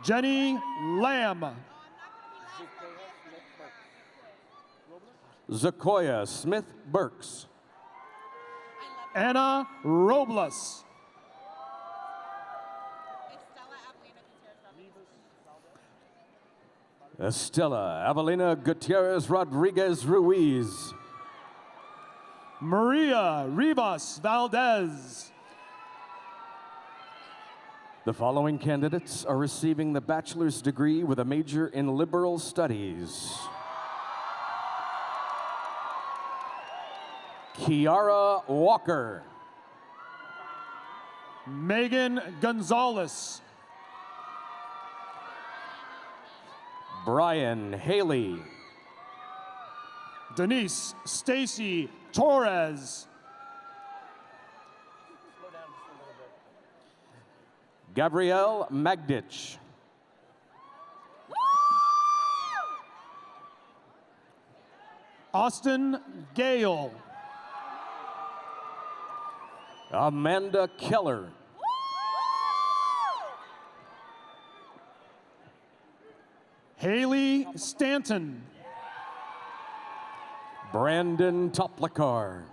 Jenny Lamb. Zakoya Smith Burks. Anna Robles. Estela Avelina Gutierrez Rodriguez Ruiz. Maria Rivas Valdez. The following candidates are receiving the bachelor's degree with a major in liberal studies. Kiara Walker. Megan Gonzalez. Brian Haley. Denise Stacy Torres. Gabrielle Magditch. Austin Gale. Amanda Keller. Haley Stanton. Brandon Toplicar.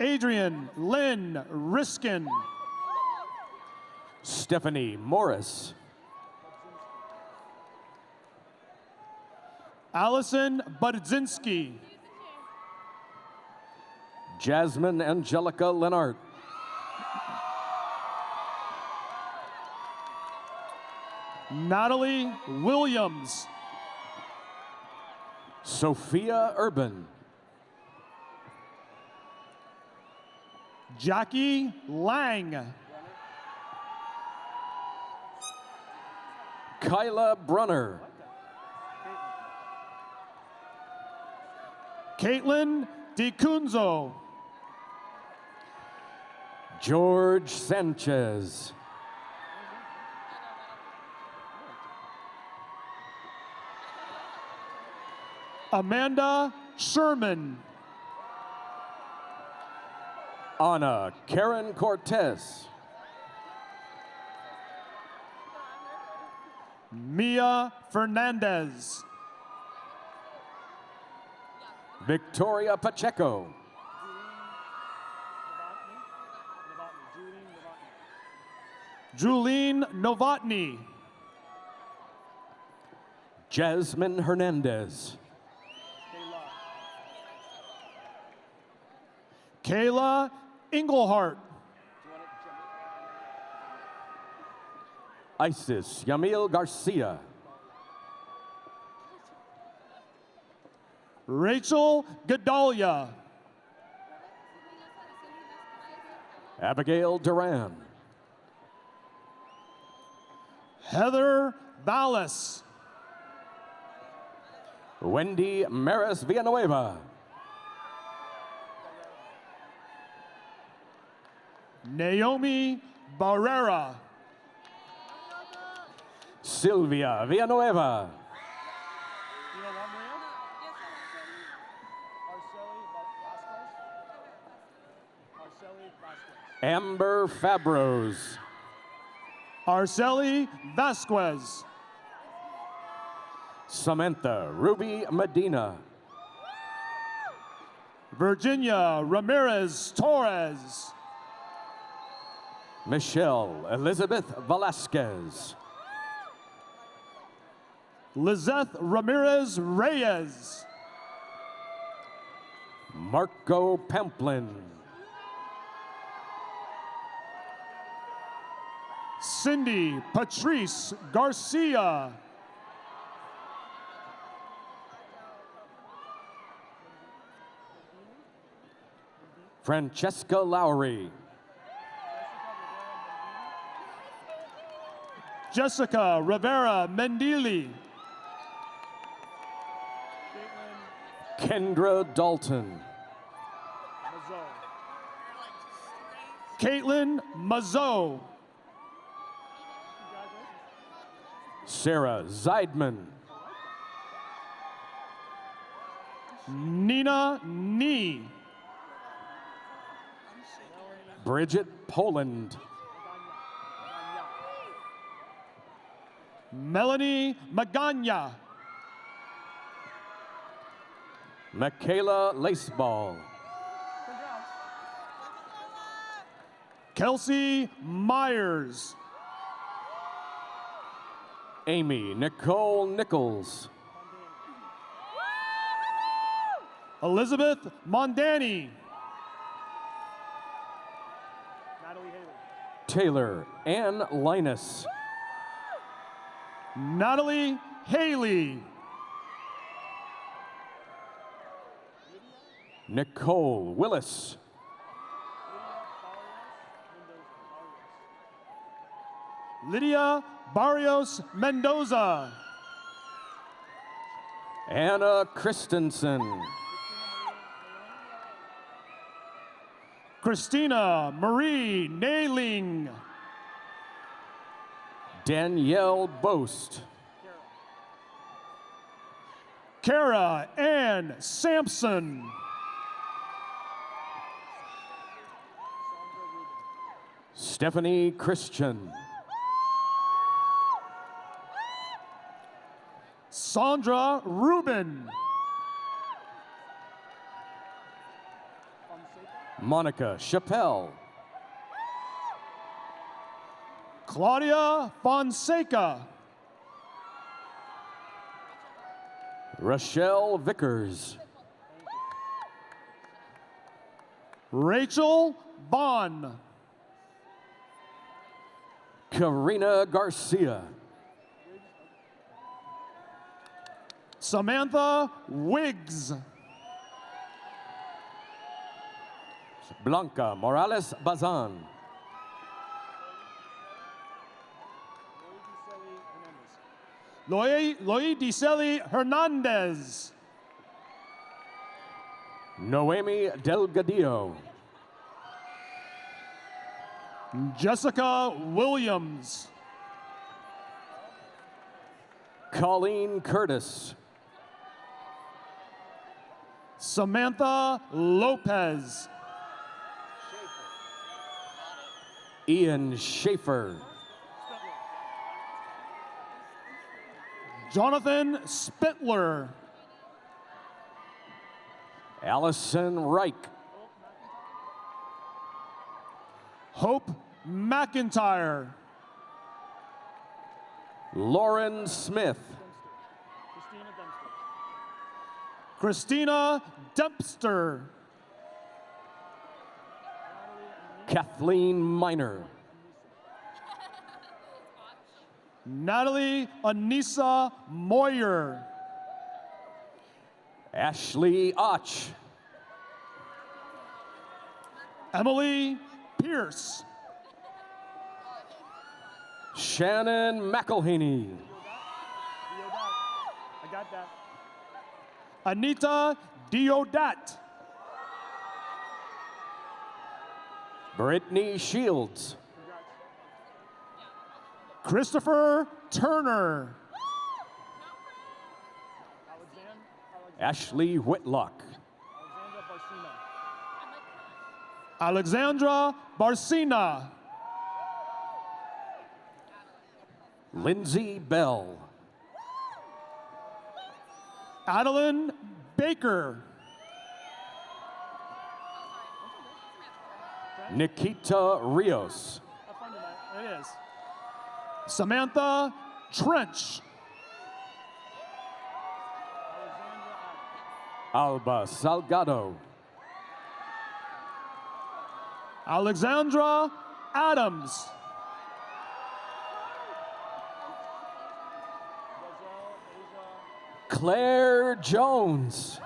Adrian Lynn Riskin. Stephanie Morris. Allison Budzinski. Jasmine Angelica Lenart. Natalie Williams. Sophia Urban. Jackie Lang. Kyla Brunner. Caitlin DiCunzo. George Sanchez. Amanda Sherman. Anna Karen Cortez. Mia Fernandez. Victoria Pacheco. Julene Novotny. Jasmine Hernandez. Kayla Englehart. Isis Yamil Garcia. Rachel Godalia. Abigail Duran. Heather Ballas. Wendy Maris Villanueva. Naomi Barrera. Sylvia Villanueva. Amber Fabros. Arceli Vasquez. Samantha Ruby Medina. Virginia Ramirez Torres. Michelle Elizabeth Velasquez. Lizeth Ramirez Reyes. Marco Pamplin. Cindy Patrice Garcia. Francesca Lowry. Jessica Rivera Mendili. Kendra Dalton. Caitlin Mazzo. Sarah Zeidman. Nina Nee. Bridget Poland. Melanie Magana. Michaela Laceball. Kelsey Myers. Amy Nicole Nichols. Elizabeth Mondani. Taylor Ann Linus. Natalie Haley. Nicole Willis. Lydia Barrios Mendoza. Anna Christensen. Christina Marie Nailing. Danielle Boast. Kara Ann Sampson. Stephanie Christian. Sandra Rubin. Monica Chappelle. Claudia Fonseca. Rochelle Vickers. Rachel Bond. Karina Garcia. Samantha Wiggs. Blanca Morales Bazan. Loy, Loy Hernandez. Noemi Delgadillo. Jessica Williams. Colleen Curtis. Samantha Lopez. Ian Schaefer. Jonathan Spittler. Allison Reich. Hope McIntyre. Lauren Smith. Christina Dempster. Kathleen Miner. Natalie Anissa Moyer. Ashley Och. Emily Pierce. Shannon McElhaney. I got that. Anita Diodat. Brittany Shields. Christopher Turner. Ashley Whitlock. Alexandra Barcina. Lindsay Bell. Adeline Baker. Nikita Rios. Samantha Trench. Alba Salgado. Alexandra Adams. Claire Jones.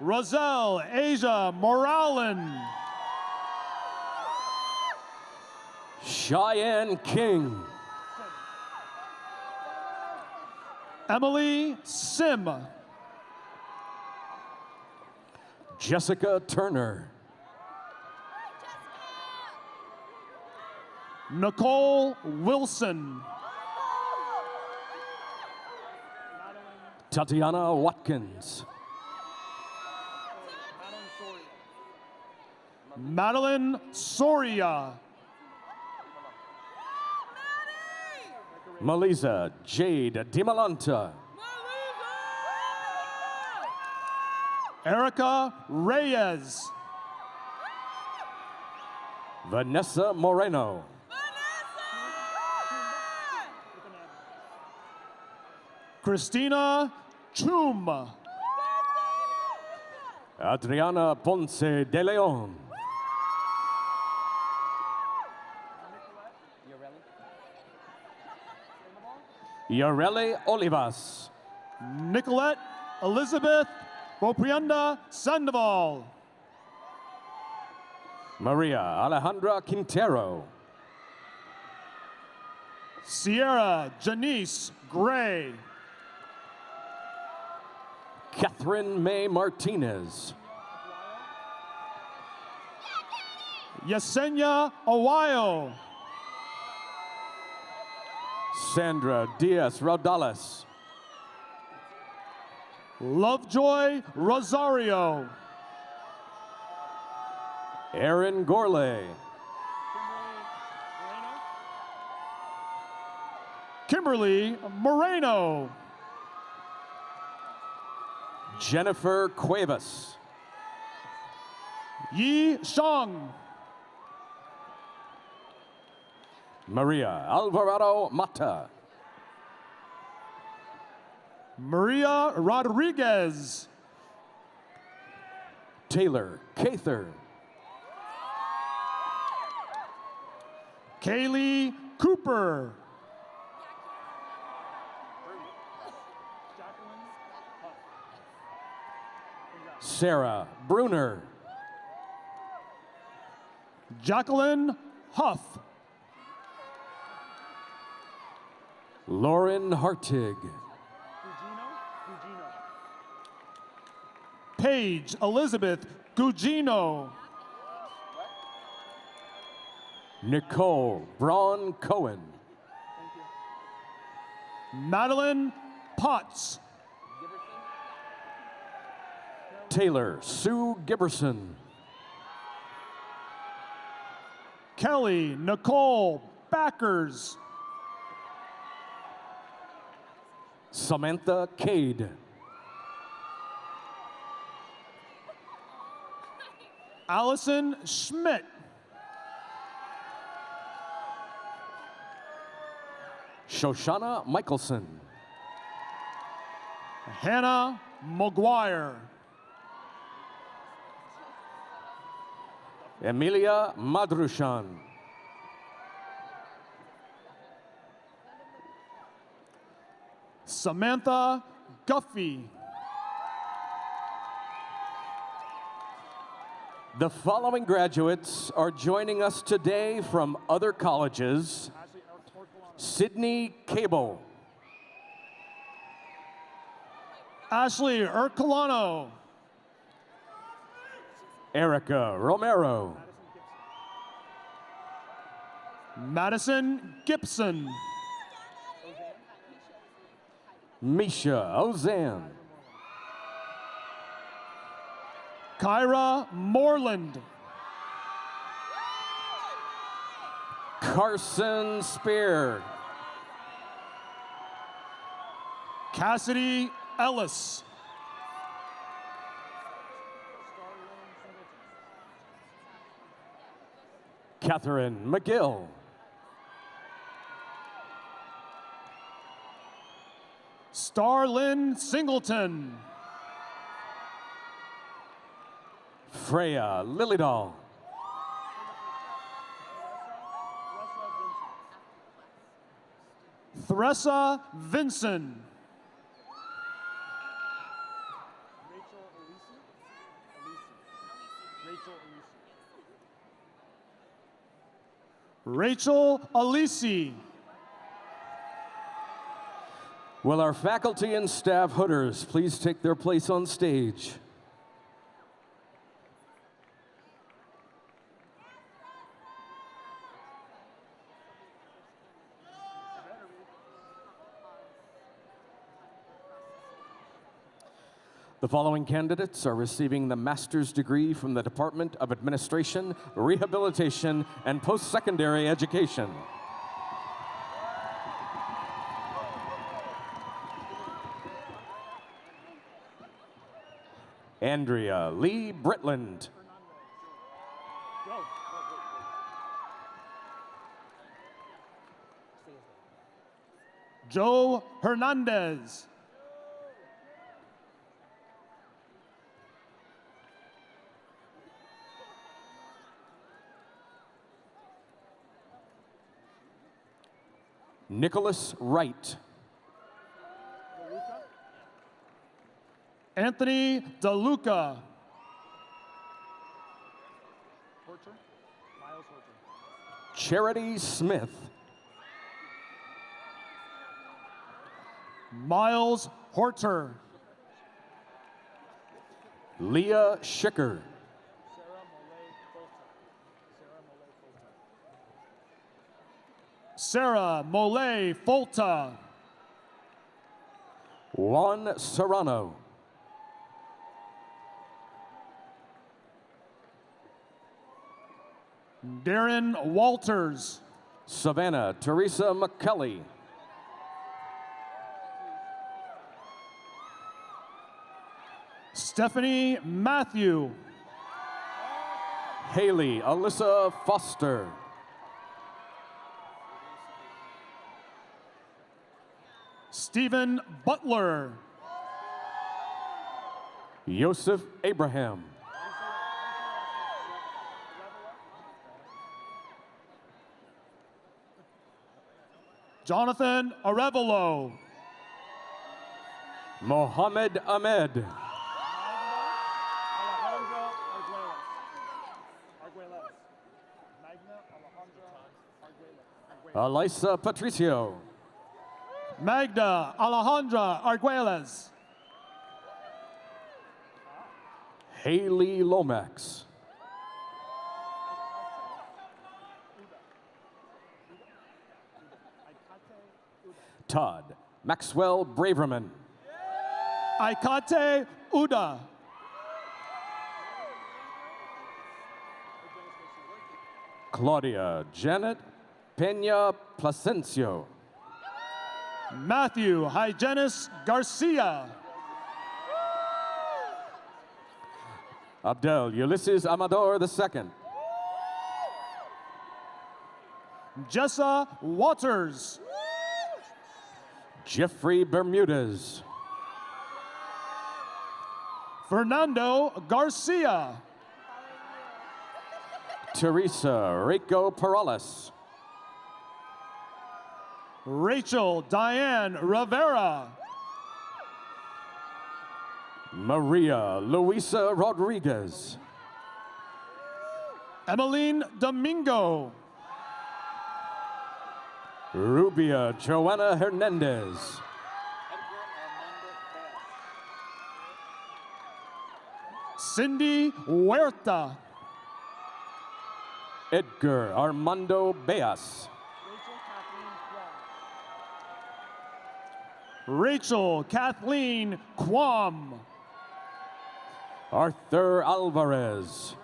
Roselle Asia Moralen. Cheyenne King. Emily Sim. Jessica Turner. Nicole Wilson. Tatiana Watkins. Madeline Soria. Melissa Jade Dimalanta. Erica Reyes. Vanessa Moreno. Christina Chum. Adriana Ponce de Leon. Yareli Olivas. Nicolette Elizabeth Boprienda Sandoval. Maria Alejandra Quintero. Sierra Janice Gray. Catherine May Martinez. Yesenia Awayo. Sandra Diaz Rodales. Lovejoy Rosario. Aaron Gorley. Kimberly Moreno. Jennifer Cuevas. Yi Shang. Maria Alvarado Mata. Maria Rodriguez. Taylor Cather. Kaylee Cooper. Sarah Bruner. Jacqueline Huff. Lauren Hartig. Paige Elizabeth Gugino. Nicole Braun Cohen. Madeline Potts. Taylor Sue Giberson. Kelly Nicole Backers. Samantha Cade. Allison Schmidt. Shoshana Michelson. Hannah McGuire. Emilia Madrushan. Samantha Guffey. The following graduates are joining us today from other colleges. Sydney Cable. Ashley Ercolano. Erica Romero. Madison Gibson. Misha Ozan. Kyra Moreland. Carson Spear. Cassidy Ellis. Catherine McGill. Starlyn Singleton. Freya Lilydall. Thressa Vinson. Rachel Alisi. Will our faculty and staff hooders please take their place on stage? The following candidates are receiving the master's degree from the Department of Administration, Rehabilitation, and Post-Secondary Education. Andrea Lee Britland. Joe Hernandez. Nicholas Wright. Anthony DeLuca. Charity Smith. Miles Horter. Leah Schicker. Sarah Mole Folta. Juan Serrano. Darren Walters. Savannah Teresa McKelly. Stephanie Matthew. Haley Alyssa Foster. Stephen Butler. Yosef Abraham. Jonathan Arevalo. Mohammed Ahmed. Elisa Patricio. Magda Alejandra Arguelles. Haley Lomax. Todd Maxwell Braverman. Aikate uh, Uda. Claudia Janet Pena Placencio. Matthew Hygenis Garcia. Abdel Ulysses Amador II. Jessa Waters. Jeffrey Bermudez. Fernando Garcia. Teresa Rico Perales. Rachel Diane Rivera. Maria Luisa Rodriguez. Emmeline Domingo. Rubia Joanna Hernandez. Cindy Huerta. Edgar Armando Beas. Rachel Kathleen Quam. Arthur Alvarez.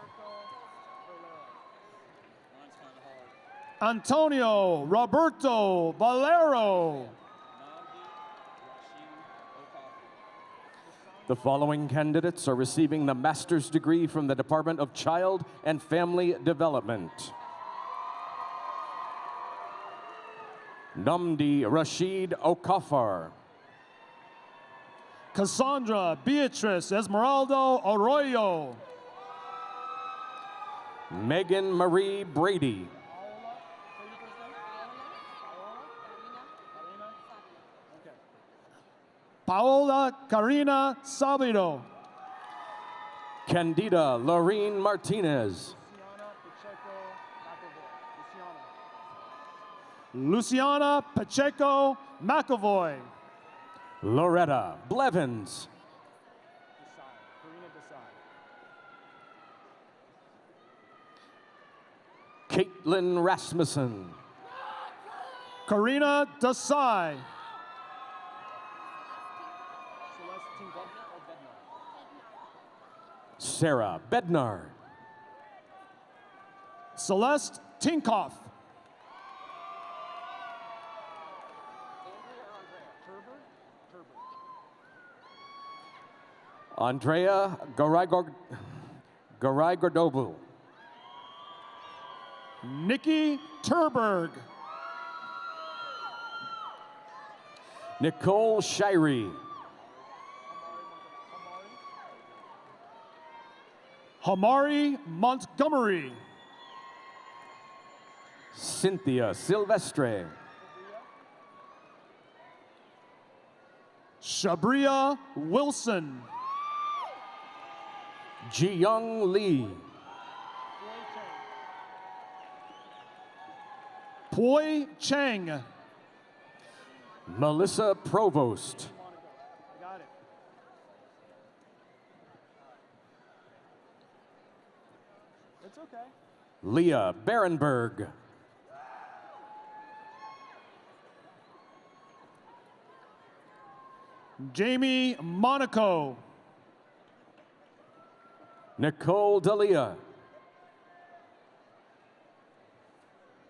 Antonio Roberto Valero. The following candidates are receiving the master's degree from the Department of Child and Family Development. Namdi Rashid Okafor. Cassandra Beatrice Esmeralda Arroyo. Megan Marie Brady. Paola Karina Sabido. Candida Lorene Martinez. Luciana Pacheco McAvoy. Loretta Blevins. Caitlin Rasmussen. Karina Desai. Sarah Bednar. Celeste Tinkoff. Andrea Garigordobu. Nikki Turberg. Nicole Shirey. Hamari Montgomery. Cynthia Silvestre. Shabria Wilson. Ji Young Lee. Poi Chang. Melissa Provost. Leah Berenberg. Jamie Monaco. Nicole Dalia.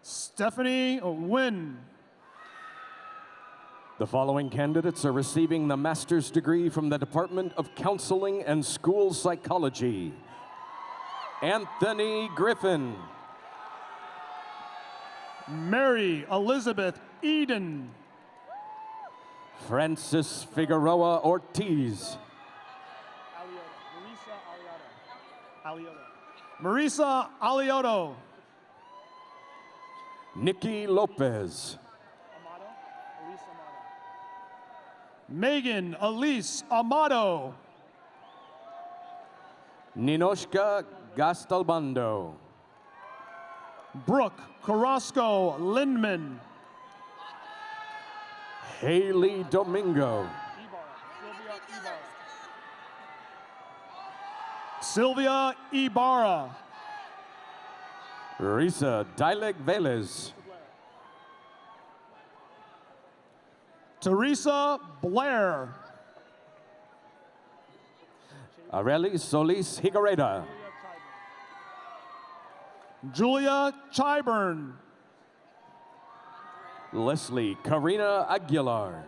Stephanie Wynn. The following candidates are receiving the master's degree from the Department of Counseling and School Psychology. Anthony Griffin. Mary Elizabeth Eden. Francis Figueroa Ortiz. Marisa Alioto. Nikki Lopez. Megan Elise Amado. Ninoshka Gastalbando. Brooke Carrasco Lindman. Haley Domingo. Sylvia Ibarra. Risa Dileg Velez. Teresa Blair. Areli Solis Higareda. Julia Chiburn. Leslie Karina Aguilar.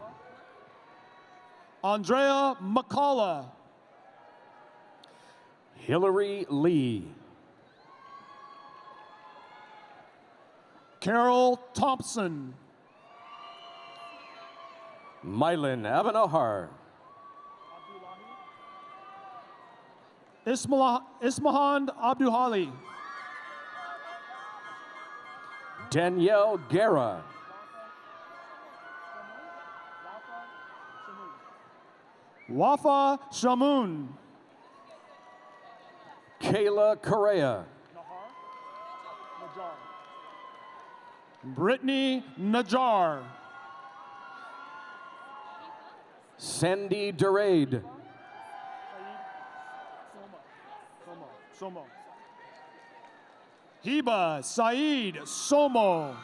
Andrea McCullough. Hillary Lee. Carol Thompson. Mylin Avanahar. Ismahan Abduhali. Danielle Guerra. Wafa Shamoun. Kayla Correa. Brittany Najar. Sandy Durade. Somo. Hiba Saeed Somo.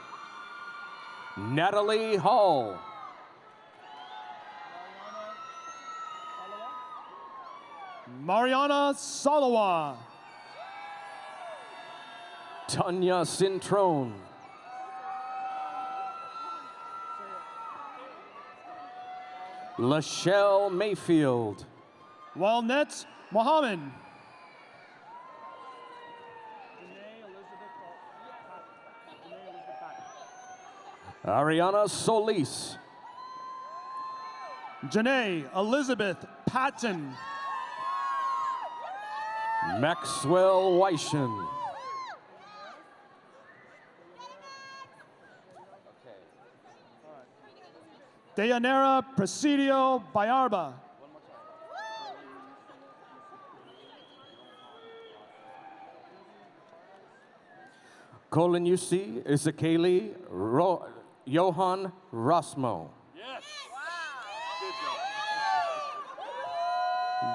Natalie Hall. Mariana Salawa. Tanya Cintrone. Lachelle Mayfield. Walnet Mohammed. Ariana Solis. Janae Elizabeth Patton. Maxwell Weischen. Deyanira Presidio Bayarba. Colin UC Isakali Ro- Johan Rosmo.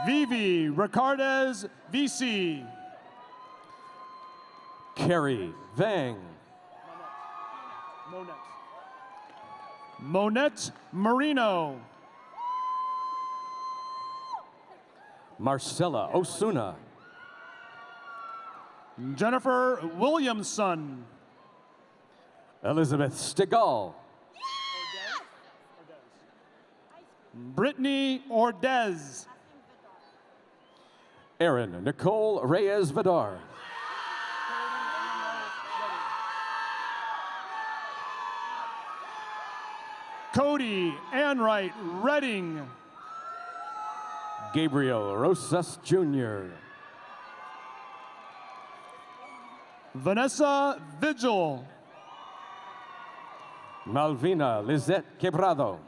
Vivi Ricardez VC. Kerry Vang. Monette Marino. Marcella Osuna. Jennifer Williamson. Elizabeth Stigall. Brittany Ordez. Erin Nicole Reyes Vidar. Cody Anwright Redding. Gabriel Rosas Jr. Vanessa Vigil. Malvina Lizette Quebrado.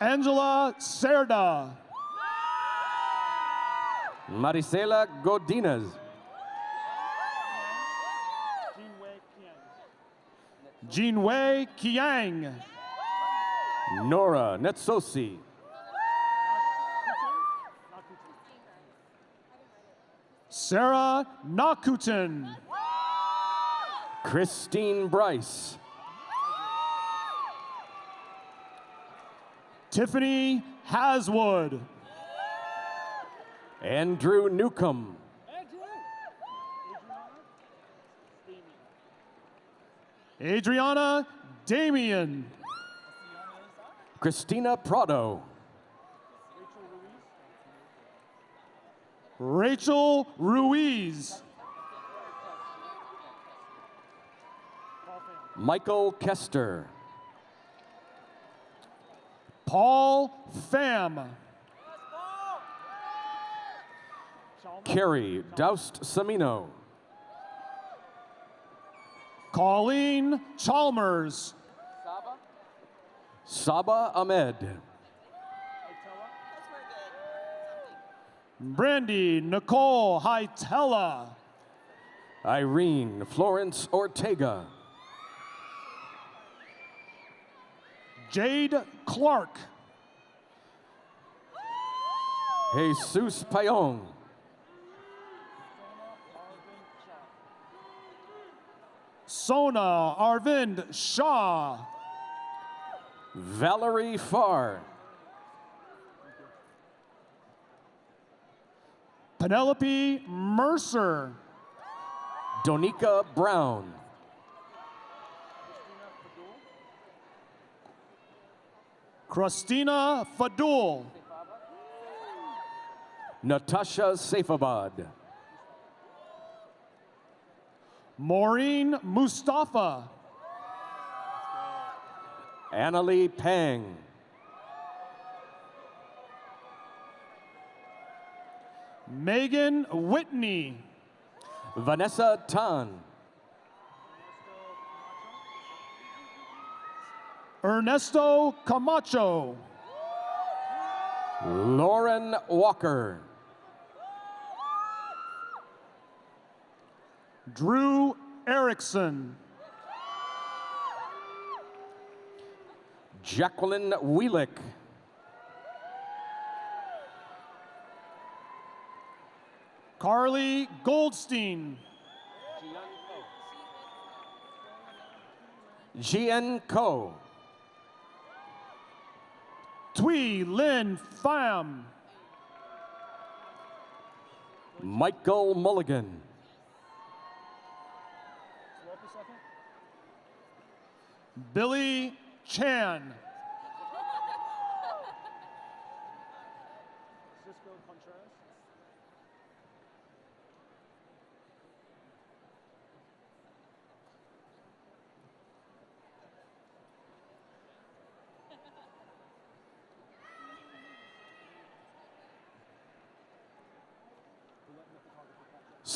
Angela Cerda. Marisela Godinez. Jinwei Kiang. Nora Netsosi. Sarah Nakuten. Christine Bryce. Tiffany Haswood. Andrew Newcomb. Adriana Damian. Christina Prado. Rachel Ruiz. Michael Kester. Paul Pham. Carrie Doust Samino. Colleen Chalmers. Saba Ahmed. Brandy Nicole Hitella. Irene Florence Ortega. Jade Clark. Jesus Payong. Sona Arvind Shah. Valerie Farr. Penelope Mercer. Donika Brown. Christina Fadul. Natasha Saifabad. Maureen Mustafa. Annalie Pang. Megan Whitney. Vanessa Tan. Ernesto Camacho. Lauren Walker. Drew Erickson. Jacqueline Wheelick. Carly Goldstein. Jian Ko. Tweet Huy Lin Pham. Michael Mulligan. Billy Chan.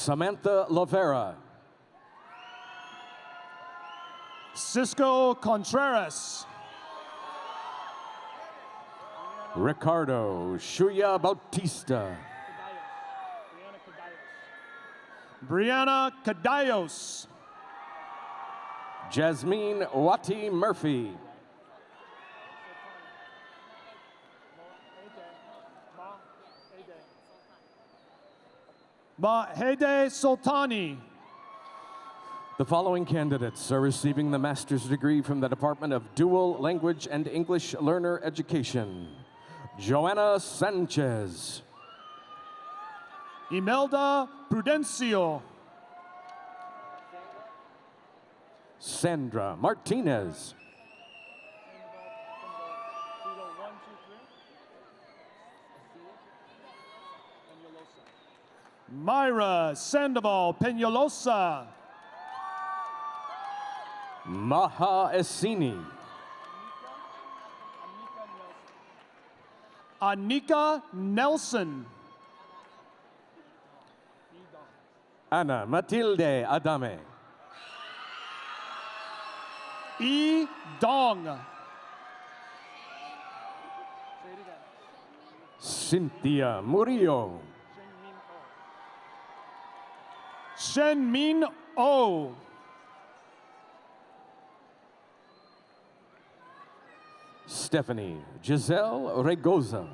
Samantha Lavera. Cisco Contreras. Ricardo Shuya Bautista. Brianna Cadallos. Jasmine Wati Murphy. Mahede Sultani. The following candidates are receiving the master's degree from the Department of Dual Language and English Learner Education. Joanna Sanchez. Imelda Prudencio. Sandra Martinez. Myra Sandoval Peñalosa. Maha Essini. Anika Nelson. Ana Matilde Adame. E. Dong. Cynthia Murillo. Shen Min O. Stephanie Giselle Regoza.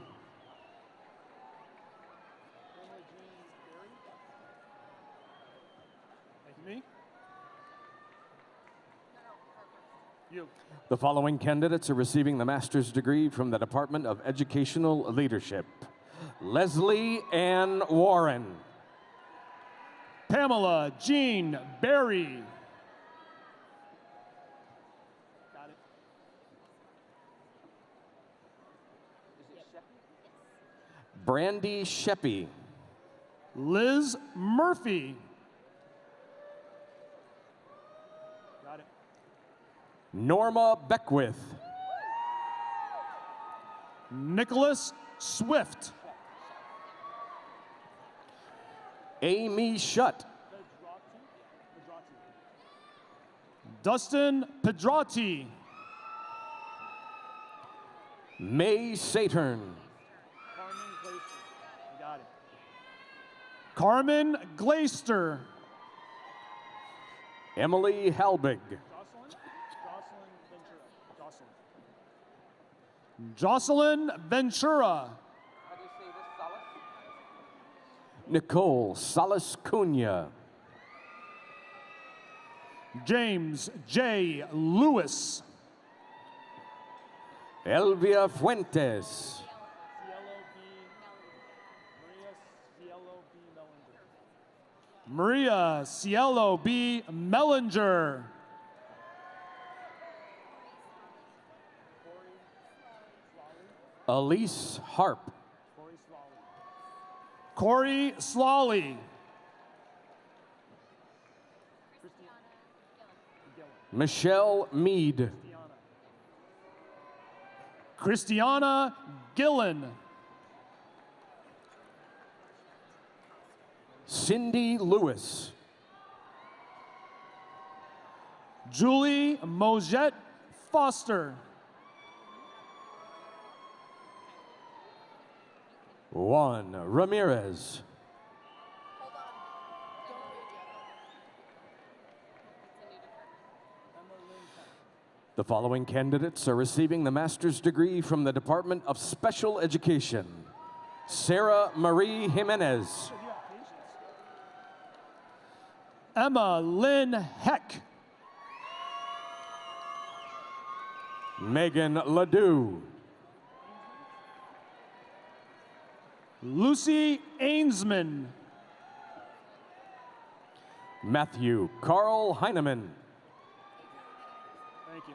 The following candidates are receiving the master's degree from the Department of Educational Leadership. Leslie Ann Warren. Pamela Jean Berry. Brandy Sheppy. Liz Murphy. Got it. Norma Beckwith. Nicholas Swift. Amy Shutt. Dustin Pedrati. May Saturn. Got it. Carmen Glaister. Emily Halbig. Jocelyn Ventura. Nicole Salas Cunha. James J. Lewis. Elvia Fuentes. Maria Cielo B. Mellinger. Elise Harp. Corey Slawley. Michelle Mead. Christiana Gillen. Cindy Lewis. Julie Mojette Foster. Juan Ramirez. The following candidates are receiving the master's degree from the Department of Special Education. Sarah Marie Jimenez. Emma Lynn Heck. Megan Ledoux. Lucy Ainsman. Matthew Carl Heineman. Thank you.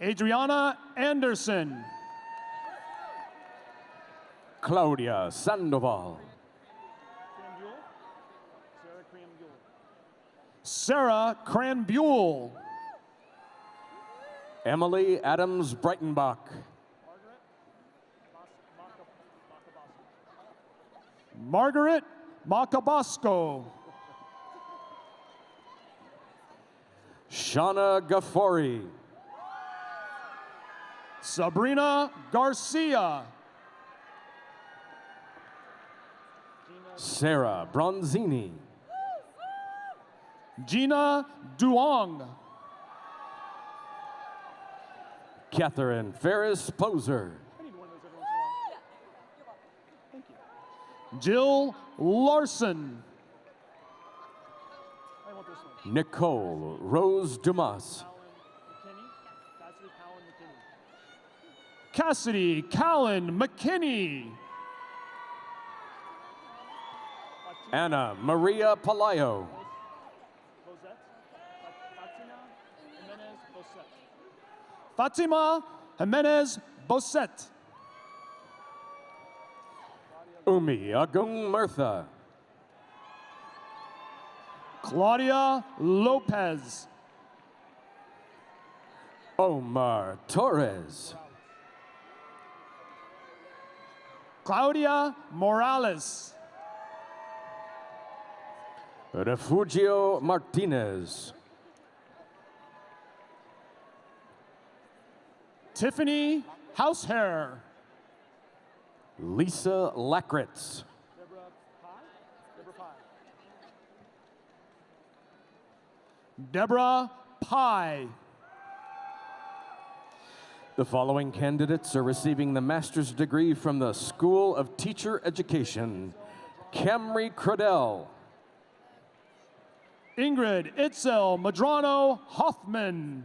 Adriana Anderson. Claudia Sandoval. Sarah Cranbuell. Emily Adams Breitenbach. Margaret Macabosco. Shauna Gaffori. Sabrina Garcia. Sarah Bronzini. Gina Duong. Catherine Ferris Poser. Jill Larson. Nicole Rose Dumas. Cassidy Callan McKinney. Anna Maria Palayo. Fatima Jimenez Bosset. Umi Agung Murtha. Claudia Lopez. Omar Torres. Claudia Morales. Refugio Martinez. Tiffany Househair. Lisa Lackritz. Deborah Pye. The following candidates are receiving the master's degree from the School of Teacher Education. Camry Cradell. Ingrid Itzel Madrano Hoffman.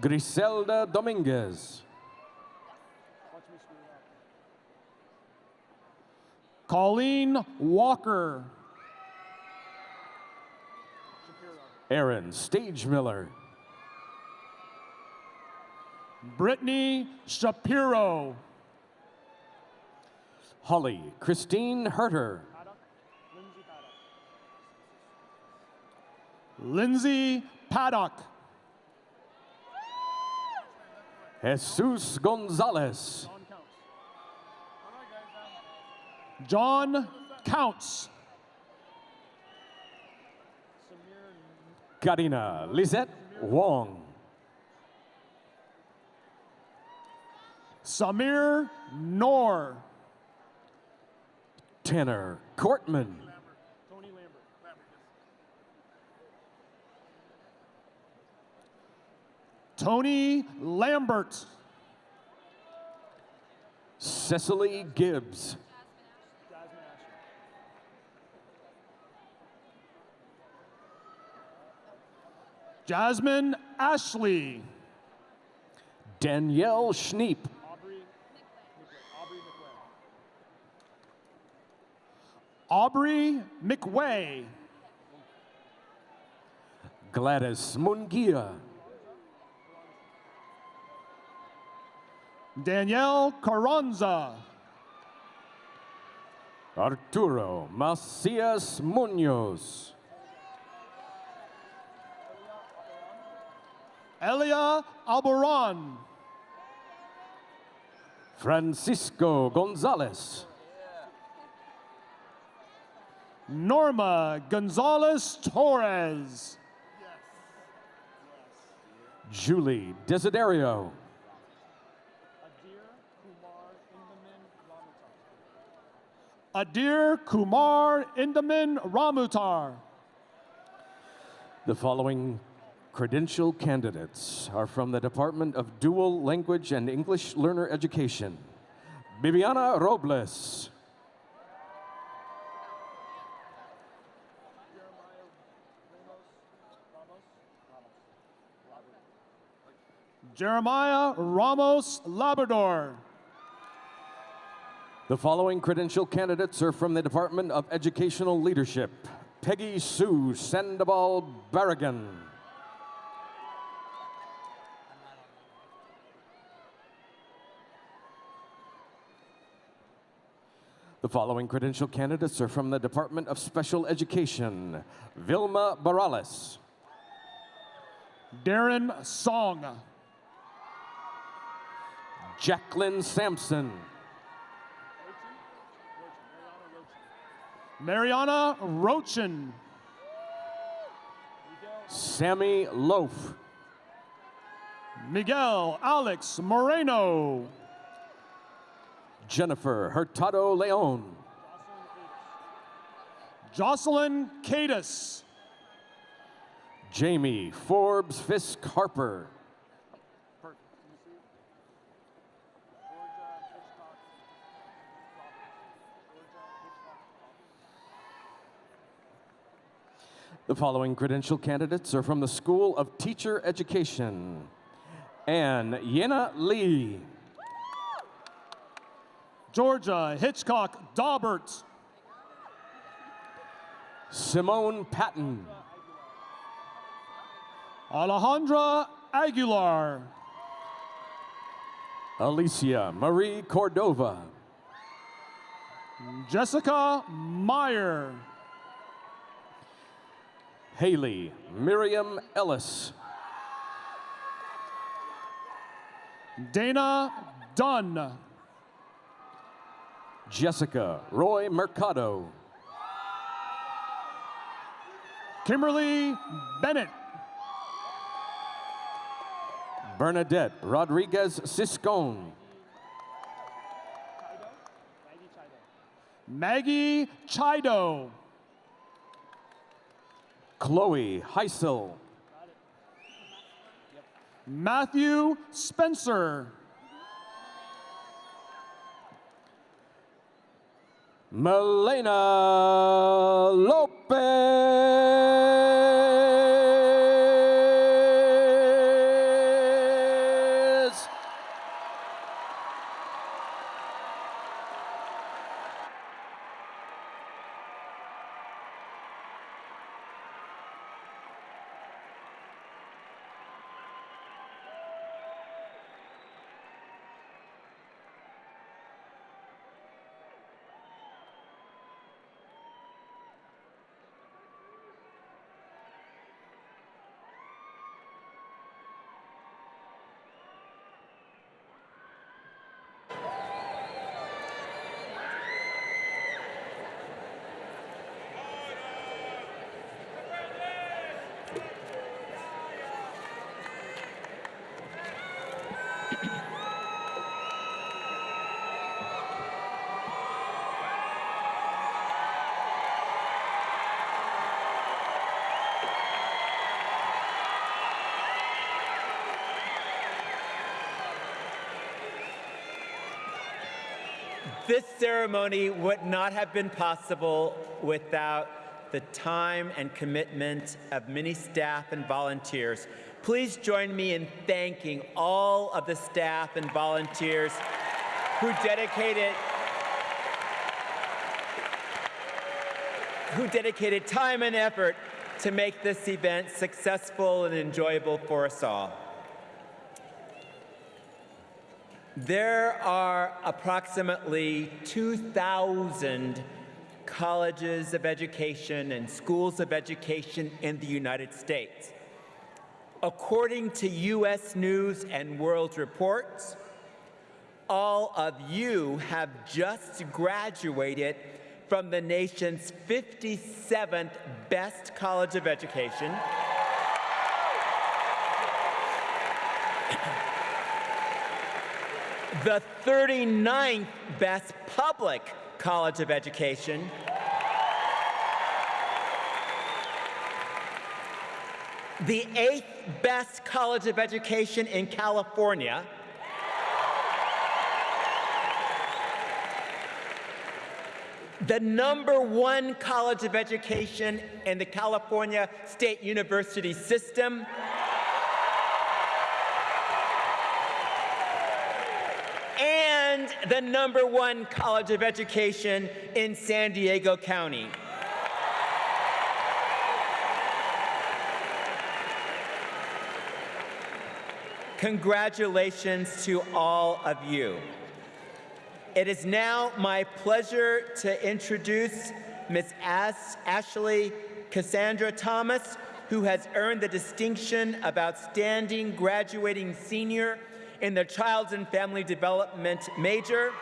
Griselda Dominguez. Colleen Walker. Aaron Stagemiller. Brittany Shapiro. Holly Christine Herter. Lindsay Paddock. Jesus Gonzalez. John Counts. Karina Lisette Wong. Samir Noor. Tanner Cortman. Tony Lambert. Cecily Gibbs. Jasmine Ashley. Danielle Schneep. Aubrey McWay. Gladys Mungia. Danielle Carranza. Arturo Macias Munoz. Elia Alboran. Francisco Gonzalez. Norma Gonzalez Torres. Julie Desiderio. Adir Kumar Indaman Ramutar. The following credential candidates are from the Department of Dual Language and English Learner Education. Viviana Robles. Jeremiah Ramos Labrador. The following credential candidates are from the Department of Educational Leadership. Peggy Sue Sandoval Barragan. The following credential candidates are from the Department of Special Education. Vilma Barales. Darren Song. Jacqueline Sampson. Mariana Rochin. Sammy Loaf. Miguel Alex Moreno. Jennifer Hurtado Leon. Jocelyn Cadis. Jamie Forbes Fisk Harper. The following credential candidates are from the School of Teacher Education. Ann Yena Lee. Georgia Hitchcock Daubert. Simone Patton. Alejandra Aguilar. Alicia Marie Cordova. Jessica Meyer. Haley Miriam Ellis. Dana Dunn. Jessica Roy Mercado. Kimberly Bennett. Bernadette Rodriguez Siscone. Maggie Chido. Chloe Heisel. Matthew Spencer. Melena Lopez. Ceremony would not have been possible without the time and commitment of many staff and volunteers. Please join me in thanking all of the staff and volunteers who dedicated who dedicated time and effort to make this event successful and enjoyable for us all. There are approximately 2,000 colleges of education and schools of education in the United States. According to US News and World Reports, all of you have just graduated from the nation's 57th best college of education. The 39th best public college of education. The eighth best college of education in California. The number one college of education in the California State University system. and and the number one college of education in San Diego County. Congratulations to all of you. It is now my pleasure to introduce Ms. As- Ashley Cassandra Thomas, who has earned the distinction of Outstanding Graduating Senior in the Child and Family Development major.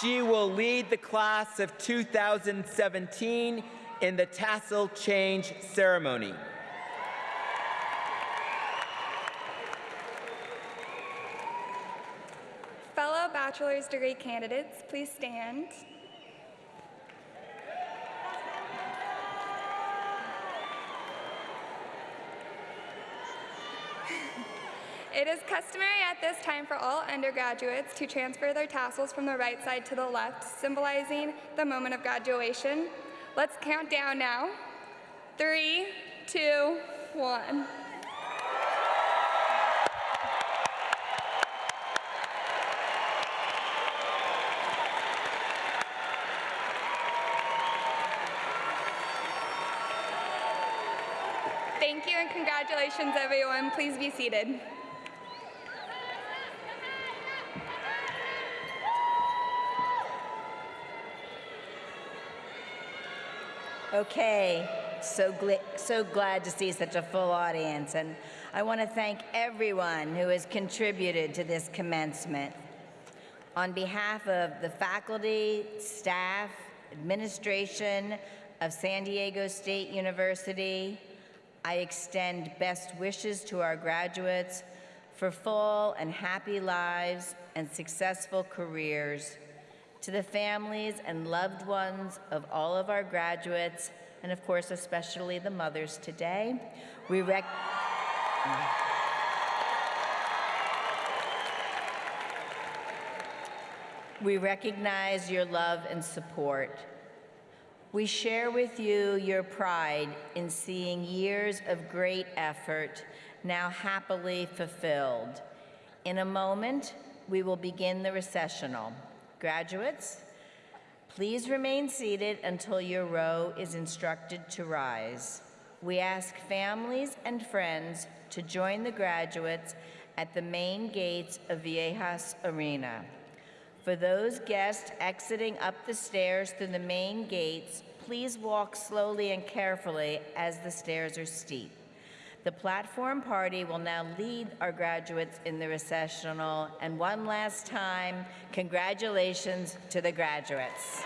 She will lead the class of 2017 in the tassel change ceremony. Fellow bachelor's degree candidates, please stand. It is customary at this time for all undergraduates to transfer their tassels from the right side to the left, symbolizing the moment of graduation. Let's count down now. Three, two, one. Thank you and congratulations, everyone. Please be seated. Okay, so, gl- so glad to see such a full audience, and I want to thank everyone who has contributed to this commencement. On behalf of the faculty, staff, administration of San Diego State University, I extend best wishes to our graduates for full and happy lives and successful careers. To the families and loved ones of all of our graduates, and of course, especially the mothers today, we rec- We recognize your love and support. We share with you your pride in seeing years of great effort now happily fulfilled. In a moment, we will begin the recessional. Graduates, please remain seated until your row is instructed to rise. We ask families and friends to join the graduates at the main gates of Viejas Arena. For those guests exiting up the stairs through the main gates, please walk slowly and carefully as the stairs are steep. The platform party will now lead our graduates in the recessional. And one last time, congratulations to the graduates.